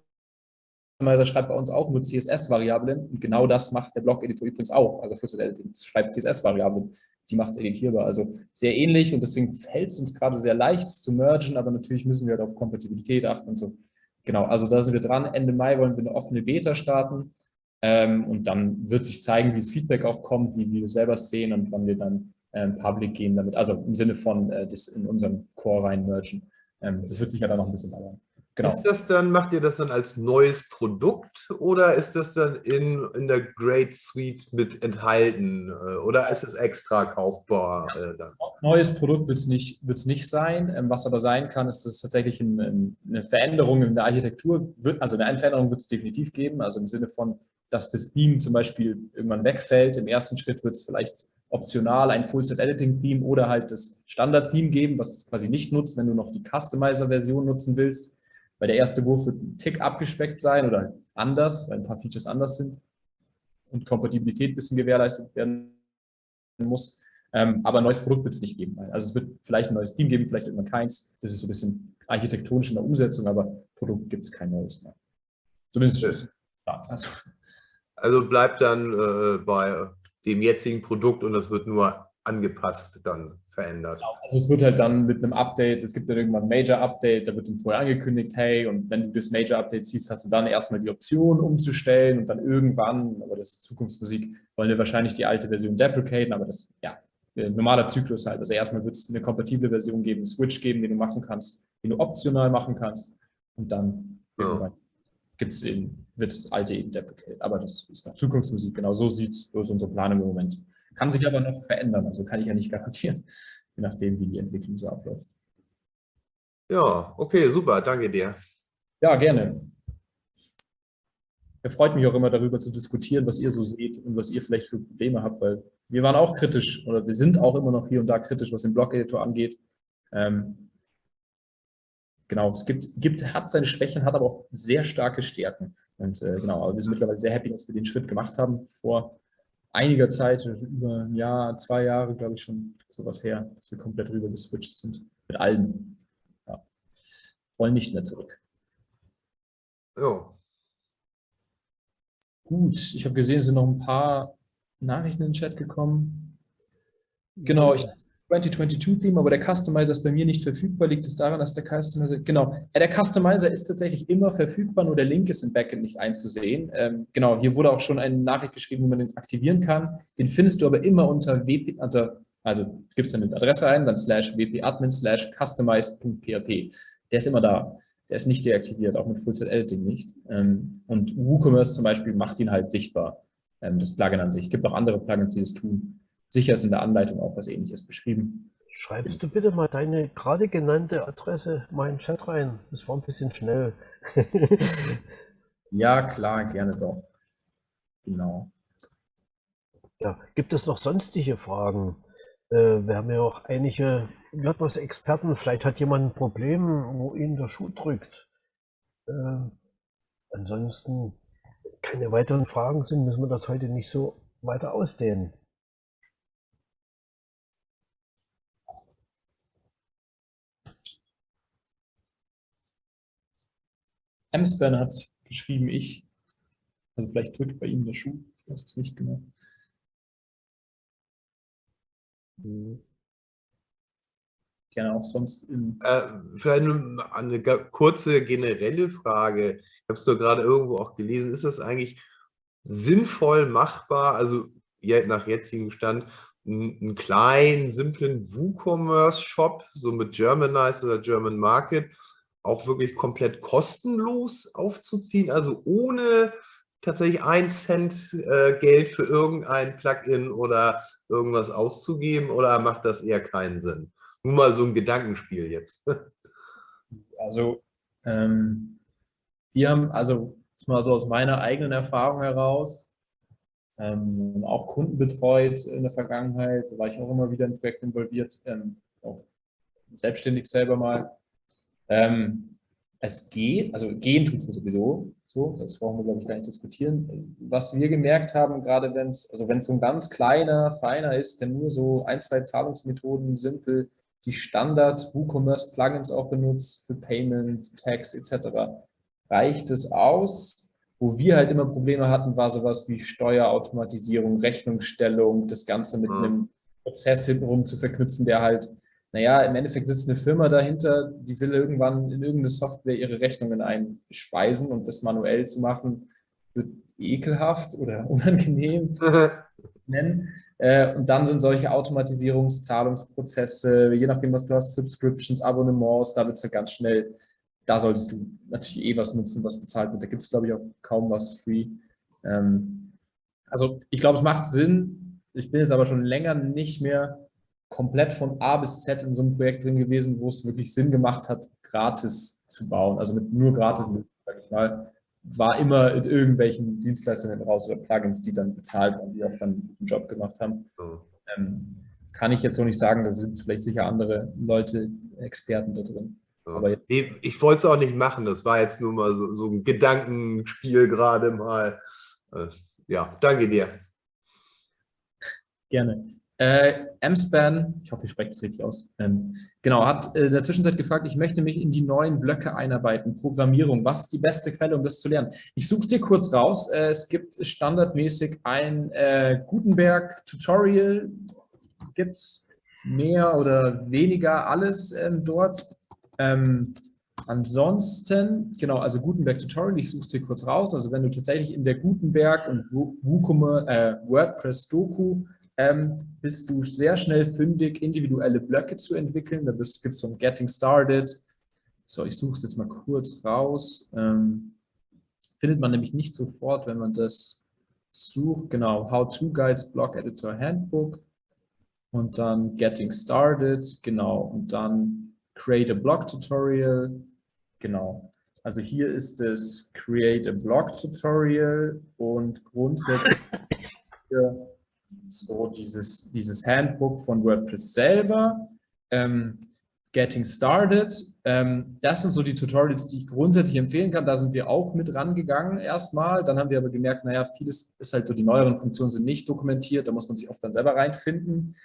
Speaker 1: Customizer schreibt bei uns auch nur CSS-Variablen und genau das macht der Blog-Editor übrigens auch. Also Full Editing schreibt CSS-Variablen, die macht es editierbar. Also sehr ähnlich und deswegen fällt es uns gerade sehr leicht, es zu mergen, aber natürlich müssen wir halt auf Kompatibilität achten und so. Genau, also da sind wir dran. Ende Mai wollen wir eine offene Beta starten ähm, und dann wird sich zeigen, wie das Feedback auch kommt, wie wir selber sehen und wann wir dann ähm, public gehen damit, also im Sinne von äh, das in unseren Core rein mergen. Ähm, das wird sicher dann noch ein bisschen dauern.
Speaker 5: Genau. Ist das dann, macht ihr das dann als neues Produkt oder ist das dann in, in der Great Suite mit enthalten äh, oder ist es extra kaufbar?
Speaker 1: Dann? Neues Produkt wird es nicht, nicht sein. Ähm, was aber sein kann, ist, dass es tatsächlich eine, eine Veränderung in der Architektur wird, also eine Veränderung wird es definitiv geben, also im Sinne von, dass das Theme zum Beispiel irgendwann wegfällt. Im ersten Schritt wird es vielleicht optional ein Full-Set-Editing-Theme oder halt das Standard-Theme geben, was es quasi nicht nutzt, wenn du noch die Customizer-Version nutzen willst weil der erste Wurf wird ein Tick abgespeckt sein oder anders, weil ein paar Features anders sind und Kompatibilität ein bisschen gewährleistet werden muss. Ähm, aber ein neues Produkt wird es nicht geben. Also es wird vielleicht ein neues Team geben, vielleicht irgendwann keins. Das ist so ein bisschen architektonisch in der Umsetzung, aber Produkt gibt es kein neues mehr.
Speaker 5: Zumindest ja, also. also bleibt dann äh, bei dem jetzigen Produkt und das wird nur angepasst dann verändert. Genau,
Speaker 1: also es wird halt dann mit einem Update, es gibt dann irgendwann ein Major-Update, da wird dann vorher angekündigt, hey, und wenn du das Major-Update siehst, hast du dann erstmal die Option umzustellen und dann irgendwann, aber das ist Zukunftsmusik, wollen wir wahrscheinlich die alte Version deprecaten, aber das, ja, normaler Zyklus halt. Also erstmal wird es eine kompatible Version geben, einen Switch geben, den du machen kannst, den du optional machen kannst und dann ja. gibt's eben, wird das alte eben deprecated. Aber das ist noch Zukunftsmusik, genau so sieht es, so ist unsere Planung im Moment. Kann sich aber noch verändern, also kann ich ja nicht garantieren, je nachdem, wie die Entwicklung so abläuft.
Speaker 5: Ja, okay, super, danke dir.
Speaker 1: Ja, gerne. Er freut mich auch immer darüber zu diskutieren, was ihr so seht und was ihr vielleicht für Probleme habt, weil wir waren auch kritisch oder wir sind auch immer noch hier und da kritisch, was den Blog-Editor angeht. Ähm, genau, es gibt, gibt, hat seine Schwächen, hat aber auch sehr starke Stärken. Und äh, genau, aber wir sind mittlerweile sehr happy, dass wir den Schritt gemacht haben vor einiger Zeit, über ein Jahr, zwei Jahre, glaube ich schon, sowas her, dass wir komplett rüber geswitcht sind. Mit allen. Ja. Wollen nicht mehr zurück.
Speaker 5: Ja.
Speaker 1: Gut, ich habe gesehen, es sind noch ein paar Nachrichten in den Chat gekommen. Genau, ich 2022-Theme, aber der Customizer ist bei mir nicht verfügbar. Liegt es daran, dass der Customizer, genau, der Customizer ist tatsächlich immer verfügbar, nur der Link ist im Backend nicht einzusehen. Ähm, genau, hier wurde auch schon eine Nachricht geschrieben, wie man den aktivieren kann. Den findest du aber immer unter wp, unter, also gibst dann eine Adresse ein, dann slash wp-admin slash customize.php. Der ist immer da. Der ist nicht deaktiviert, auch mit Full-Set-Editing nicht. Ähm, und WooCommerce zum Beispiel macht ihn halt sichtbar, ähm, das Plugin an sich. Es gibt auch andere Plugins, die das tun. Sicher ist in der Anleitung auch was ähnliches beschrieben.
Speaker 4: Schreibst du bitte mal deine gerade genannte Adresse mal in den Chat rein? Das war ein bisschen schnell.
Speaker 1: ja, klar, gerne doch. Genau.
Speaker 4: Ja, gibt es noch sonstige Fragen? Äh, wir haben ja auch einige WordPress-Experten. Vielleicht hat jemand ein Problem, wo ihnen der Schuh drückt. Äh, ansonsten keine weiteren Fragen sind, müssen wir das heute nicht so weiter ausdehnen.
Speaker 1: M-Span hat geschrieben, ich. Also vielleicht drückt bei ihm der Schuh. Ich weiß es nicht genau. Gerne auch sonst in.
Speaker 5: Äh, vielleicht eine, eine kurze generelle Frage. Ich habe es doch gerade irgendwo auch gelesen. Ist das eigentlich sinnvoll machbar, also nach jetzigem Stand, einen kleinen, simplen WooCommerce-Shop, so mit Germanize oder German Market, auch wirklich komplett kostenlos aufzuziehen, also ohne tatsächlich ein Cent äh, Geld für irgendein Plugin oder irgendwas auszugeben oder macht das eher keinen Sinn? Nur mal so ein Gedankenspiel jetzt.
Speaker 1: Also ähm, wir haben, also jetzt mal so aus meiner eigenen Erfahrung heraus, ähm, auch Kunden betreut in der Vergangenheit, war ich auch immer wieder in Projekten involviert, ähm, auch selbstständig selber mal. Ähm, es geht, also gehen tut es sowieso, so, das brauchen wir, glaube ich, gar nicht diskutieren. Was wir gemerkt haben, gerade wenn es, also wenn es so ein ganz kleiner, feiner ist, der nur so ein, zwei Zahlungsmethoden simpel die Standard WooCommerce Plugins auch benutzt für Payment, Tax etc., reicht es aus, Wo wir halt immer Probleme hatten, war sowas wie Steuerautomatisierung, Rechnungsstellung, das Ganze mit
Speaker 5: Mhm.
Speaker 1: einem Prozess hintenrum zu verknüpfen, der halt, naja, im Endeffekt sitzt eine Firma dahinter, die will irgendwann in irgendeine Software ihre Rechnungen einspeisen und das manuell zu machen, wird ekelhaft oder unangenehm nennen. Äh, und dann sind solche Automatisierungszahlungsprozesse, je nachdem, was du hast, Subscriptions, Abonnements, da wird es halt ganz schnell, da solltest du natürlich eh was nutzen, was bezahlt wird. Da gibt es, glaube ich, auch kaum was free. Ähm, also ich glaube, es macht Sinn. Ich bin jetzt aber schon länger nicht mehr komplett von A bis Z in so einem Projekt drin gewesen, wo es wirklich Sinn gemacht hat, gratis zu bauen. Also mit nur gratis, sage ich mal, war immer in irgendwelchen Dienstleistungen raus oder Plugins, die dann bezahlt waren, die auch dann einen guten Job gemacht haben.
Speaker 5: So.
Speaker 1: Ähm, kann ich jetzt so nicht sagen, da sind vielleicht sicher andere Leute, Experten da drin. Aber jetzt-
Speaker 5: Nee, ich wollte es auch nicht machen. Das war jetzt nur mal so, so ein Gedankenspiel gerade mal. Äh, Ja, danke dir.
Speaker 1: Gerne. Äh, M-Span, ich hoffe, ich spreche es richtig aus, ähm, genau, hat äh, in der Zwischenzeit gefragt, ich möchte mich in die neuen Blöcke einarbeiten, Programmierung, was ist die beste Quelle, um das zu lernen? Ich suche es dir kurz raus, äh, es gibt standardmäßig ein äh, Gutenberg-Tutorial, gibt es mehr oder weniger alles ähm, dort. Ähm, ansonsten, genau, also Gutenberg-Tutorial, ich suche es dir kurz raus, also wenn du tatsächlich in der Gutenberg und WooCommerce, äh, WordPress-Doku ähm, bist du sehr schnell fündig, individuelle Blöcke zu entwickeln. Da gibt es so ein Getting Started. So, ich suche es jetzt mal kurz raus. Ähm, findet man nämlich nicht sofort, wenn man das sucht. Genau, How-To Guides, Blog Editor Handbook und dann Getting Started. Genau, und dann Create a Blog Tutorial. Genau. Also hier ist es Create a Blog Tutorial und grundsätzlich so dieses, dieses Handbook von WordPress selber, ähm, Getting Started. Ähm, das sind so die Tutorials, die ich grundsätzlich empfehlen kann. Da sind wir auch mit rangegangen erstmal. Dann haben wir aber gemerkt, naja, vieles ist halt so, die neueren Funktionen sind nicht dokumentiert. Da muss man sich oft dann selber reinfinden.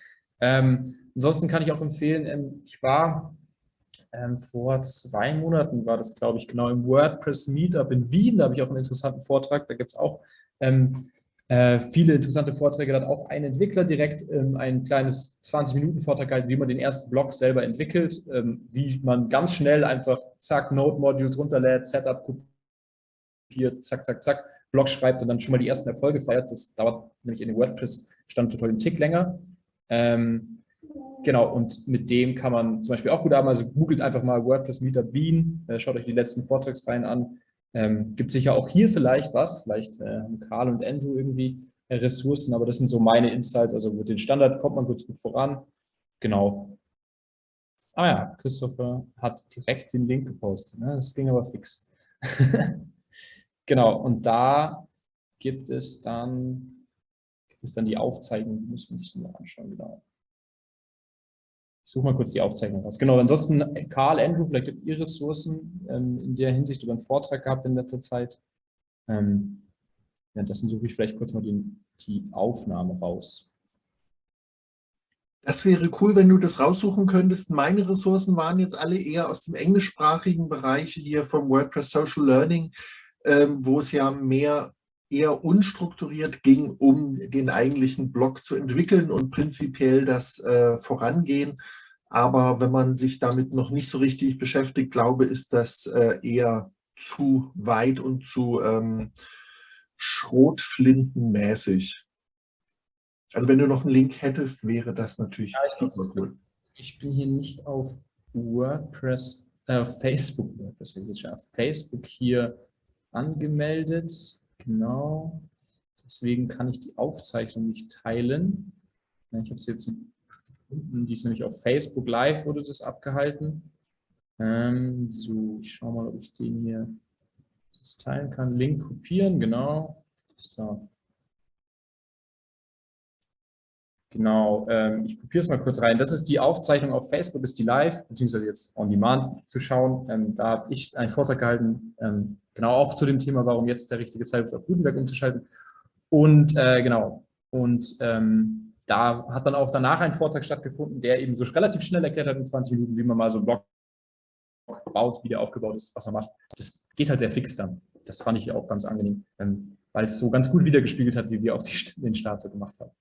Speaker 1: Ähm, ansonsten kann ich auch empfehlen, ähm, ich war ähm, vor zwei Monaten, war das glaube ich genau, im WordPress Meetup in Wien. Da habe ich auch einen interessanten Vortrag. Da gibt es auch ähm, äh, viele interessante Vorträge. Da hat auch ein Entwickler direkt ähm, ein kleines 20-Minuten-Vortrag gehalten, wie man den ersten Blog selber entwickelt, ähm, wie man ganz schnell einfach zack, Node-Modules runterlädt, Setup kopiert, zack, zack, zack, Blog schreibt und dann schon mal die ersten Erfolge feiert. Das dauert nämlich in den WordPress-Standtutorial einen Tick länger. Ähm, genau, und mit dem kann man zum Beispiel auch gut haben. Also googelt einfach mal WordPress Meetup Wien, äh, schaut euch die letzten Vortragsreihen an. Ähm, gibt sicher auch hier vielleicht was, vielleicht äh, haben Karl und Andrew irgendwie äh, Ressourcen, aber das sind so meine Insights. Also mit den Standard kommt man gut, gut voran. Genau. Ah ja, Christopher hat direkt den Link gepostet. Ne? Das ging aber fix. genau, und da gibt es dann, gibt es dann die Aufzeichnung, muss man sich dann mal anschauen, genau. Ich suche mal kurz die Aufzeichnung raus. Genau, ansonsten Karl, Andrew, vielleicht habt ihr Ressourcen ähm, in der Hinsicht über einen Vortrag gehabt in letzter Zeit. Ähm, währenddessen suche ich vielleicht kurz mal den, die Aufnahme raus.
Speaker 3: Das wäre cool, wenn du das raussuchen könntest. Meine Ressourcen waren jetzt alle eher aus dem englischsprachigen Bereich hier vom WordPress Social Learning, ähm, wo es ja mehr eher unstrukturiert ging, um den eigentlichen Blog zu entwickeln und prinzipiell das äh, Vorangehen. Aber wenn man sich damit noch nicht so richtig beschäftigt, glaube ist das äh, eher zu weit und zu ähm, schrotflintenmäßig. Also wenn du noch einen Link hättest, wäre das natürlich super cool.
Speaker 1: Ich bin hier nicht auf WordPress, äh, Facebook, WordPress, auf Facebook hier angemeldet. Genau. Deswegen kann ich die Aufzeichnung nicht teilen. Ich habe es jetzt gefunden, die ist nämlich auf Facebook Live, wurde das abgehalten. Ähm, so, ich schaue mal, ob ich den hier teilen kann. Link kopieren, genau. So. Genau, ähm, ich kopiere es mal kurz rein. Das ist die Aufzeichnung auf Facebook, ist die live, beziehungsweise jetzt on demand zu schauen. Ähm, da habe ich einen Vortrag gehalten, ähm, genau auch zu dem Thema, warum jetzt der richtige Zeitpunkt auf Gutenberg umzuschalten. Und äh, genau, und ähm, da hat dann auch danach ein Vortrag stattgefunden, der eben so relativ schnell erklärt hat in 20 Minuten, wie man mal so einen Blog baut, wie der aufgebaut ist, was man macht. Das geht halt sehr fix dann. das fand ich auch ganz angenehm, ähm, weil es so ganz gut wiedergespiegelt hat, wie wir auch die, den Start so gemacht haben.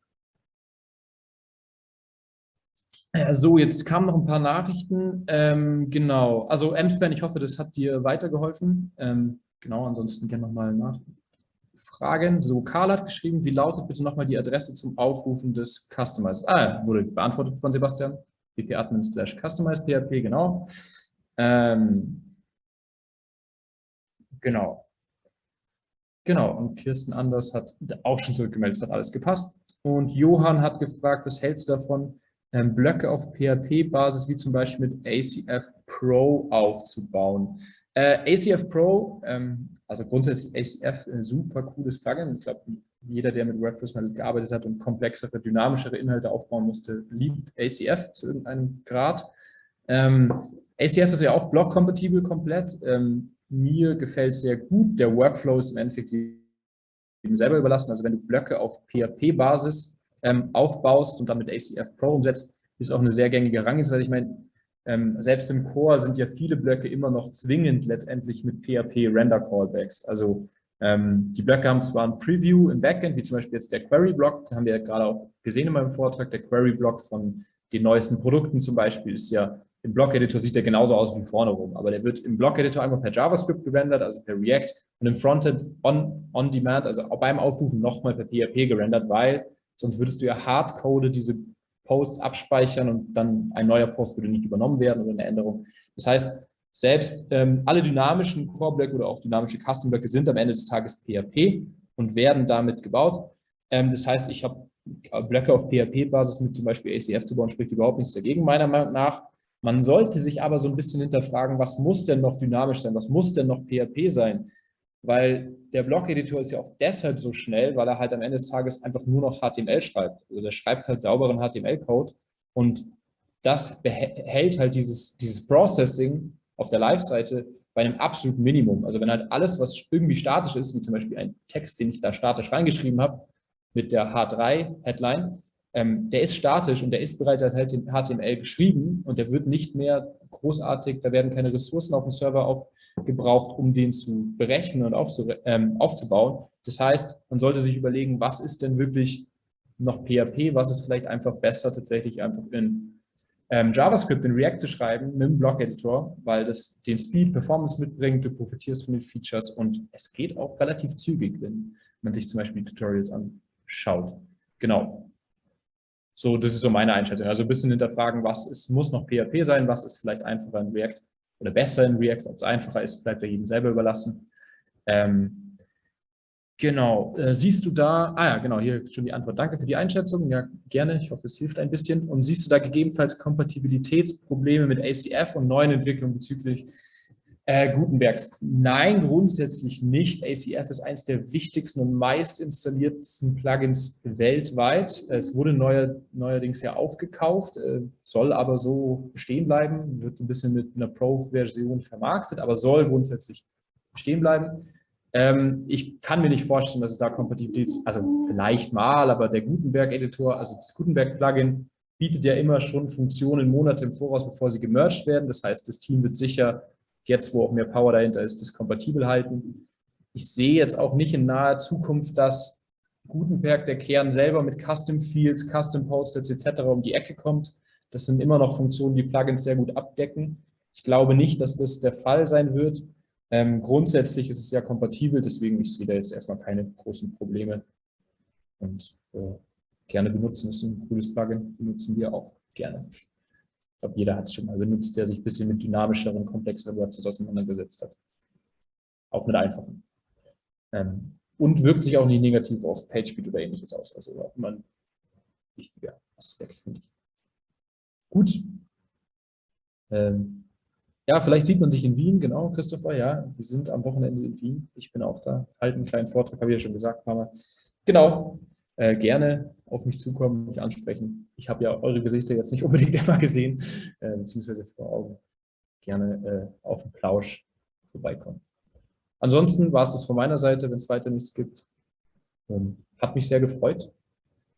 Speaker 1: So, jetzt kamen noch ein paar Nachrichten. Ähm, genau, also M-Span, ich hoffe, das hat dir weitergeholfen. Ähm, genau, ansonsten gerne nochmal nachfragen. So, Karl hat geschrieben, wie lautet bitte nochmal die Adresse zum Aufrufen des Customizers? Ah, wurde beantwortet von Sebastian. wp-admin slash customize php, genau. Ähm, Genau. Genau, und Kirsten Anders hat auch schon zurückgemeldet, es hat alles gepasst. Und Johann hat gefragt, was hältst du davon, ähm, Blöcke auf PHP-Basis wie zum Beispiel mit ACF Pro aufzubauen? Äh, ACF Pro, ähm, also grundsätzlich ACF, ein super cooles Plugin. Ich glaube, jeder, der mit WordPress mal gearbeitet hat und komplexere, dynamischere Inhalte aufbauen musste, liebt ACF zu irgendeinem Grad. Ähm, ACF ist ja auch blockkompatibel komplett. Ähm, mir gefällt es sehr gut. Der Workflow ist im Endeffekt eben selber überlassen. Also wenn du Blöcke auf PHP-Basis ähm, aufbaust und dann mit ACF Pro umsetzt, ist auch eine sehr gängige Herangehensweise. Ich meine, ähm, selbst im Core sind ja viele Blöcke immer noch zwingend letztendlich mit PHP-Render-Callbacks. Also ähm, die Blöcke haben zwar ein Preview im Backend, wie zum Beispiel jetzt der Query-Block, haben wir ja gerade auch gesehen in meinem Vortrag, der Query-Block von den neuesten Produkten zum Beispiel ist ja im Block-Editor sieht der genauso aus wie vorne rum, aber der wird im Block-Editor einmal per JavaScript gerendert, also per React und im Frontend on, on Demand, also beim Aufrufen nochmal per PHP gerendert, weil sonst würdest du ja hardcoded diese Posts abspeichern und dann ein neuer Post würde nicht übernommen werden oder eine Änderung. Das heißt, selbst ähm, alle dynamischen Core-Blöcke oder auch dynamische Custom-Blöcke sind am Ende des Tages PHP und werden damit gebaut. Ähm, das heißt, ich habe Blöcke auf PHP-Basis mit zum Beispiel ACF zu bauen, spricht überhaupt nichts dagegen, meiner Meinung nach. Man sollte sich aber so ein bisschen hinterfragen, was muss denn noch dynamisch sein, was muss denn noch PHP sein? Weil der Blog-Editor ist ja auch deshalb so schnell, weil er halt am Ende des Tages einfach nur noch HTML schreibt. Also der schreibt halt sauberen HTML-Code und das behält halt dieses, dieses Processing auf der Live-Seite bei einem absoluten Minimum. Also wenn halt alles, was irgendwie statisch ist, wie zum Beispiel ein Text, den ich da statisch reingeschrieben habe, mit der H3-Headline, ähm, der ist statisch und der ist bereits als HTML geschrieben und der wird nicht mehr großartig, da werden keine Ressourcen auf dem Server aufgebraucht, um den zu berechnen und ähm, aufzubauen. Das heißt, man sollte sich überlegen, was ist denn wirklich noch PHP, was ist vielleicht einfach besser, tatsächlich einfach in ähm, JavaScript, in React zu schreiben, mit dem Block-Editor, weil das den Speed, Performance mitbringt, du profitierst von den Features und es geht auch relativ zügig, wenn man sich zum Beispiel Tutorials anschaut. Genau, so, das ist so meine Einschätzung. Also ein bisschen hinterfragen, was ist, muss noch PHP sein, was ist vielleicht einfacher in React oder besser in React, ob es einfacher ist, bleibt ja jedem selber überlassen. Ähm, genau, äh, siehst du da, ah ja, genau, hier schon die Antwort. Danke für die Einschätzung, ja, gerne, ich hoffe, es hilft ein bisschen. Und siehst du da gegebenenfalls Kompatibilitätsprobleme mit ACF und neuen Entwicklungen bezüglich äh, Gutenbergs. Nein, grundsätzlich nicht. ACF ist eines der wichtigsten und meist installiertesten Plugins weltweit. Es wurde neuer, neuerdings ja aufgekauft, äh, soll aber so stehen bleiben, wird ein bisschen mit einer Pro-Version vermarktet, aber soll grundsätzlich stehen bleiben. Ähm, ich kann mir nicht vorstellen, dass es da Kompatibilität, also vielleicht mal, aber der Gutenberg-Editor, also das Gutenberg-Plugin, bietet ja immer schon Funktionen Monate im Voraus, bevor sie gemerged werden. Das heißt, das Team wird sicher jetzt, wo auch mehr Power dahinter ist, das kompatibel halten. Ich sehe jetzt auch nicht in naher Zukunft, dass Gutenberg, der Kern selber mit Custom Fields, Custom Post-its etc. um die Ecke kommt. Das sind immer noch Funktionen, die Plugins sehr gut abdecken. Ich glaube nicht, dass das der Fall sein wird. Ähm, grundsätzlich ist es ja kompatibel, deswegen ich sehe da jetzt erstmal keine großen Probleme. Und äh, gerne benutzen, das ist ein cooles Plugin, benutzen wir auch gerne glaube, jeder hat es schon mal benutzt, der sich ein bisschen mit dynamischeren, komplexeren Websites auseinandergesetzt hat. Auch mit einfachen. Ähm, und wirkt sich auch nicht negativ auf PageSpeed oder ähnliches aus. Also auch immer ein wichtiger Aspekt, finde ich. Gut. Ähm, ja, vielleicht sieht man sich in Wien, genau, Christopher, ja. Wir sind am Wochenende in Wien. Ich bin auch da. Halten einen kleinen Vortrag, habe ich ja schon gesagt, Mama. Genau, äh, gerne auf mich zukommen, mich ansprechen. Ich habe ja eure Gesichter jetzt nicht unbedingt immer gesehen, äh, beziehungsweise vor Augen. Gerne äh, auf den Plausch vorbeikommen. Ansonsten war es das von meiner Seite, wenn es weiter nichts gibt. Ähm, hat mich sehr gefreut,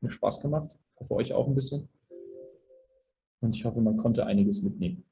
Speaker 1: mir Spaß gemacht, hoffe euch auch ein bisschen. Und ich hoffe, man konnte einiges mitnehmen.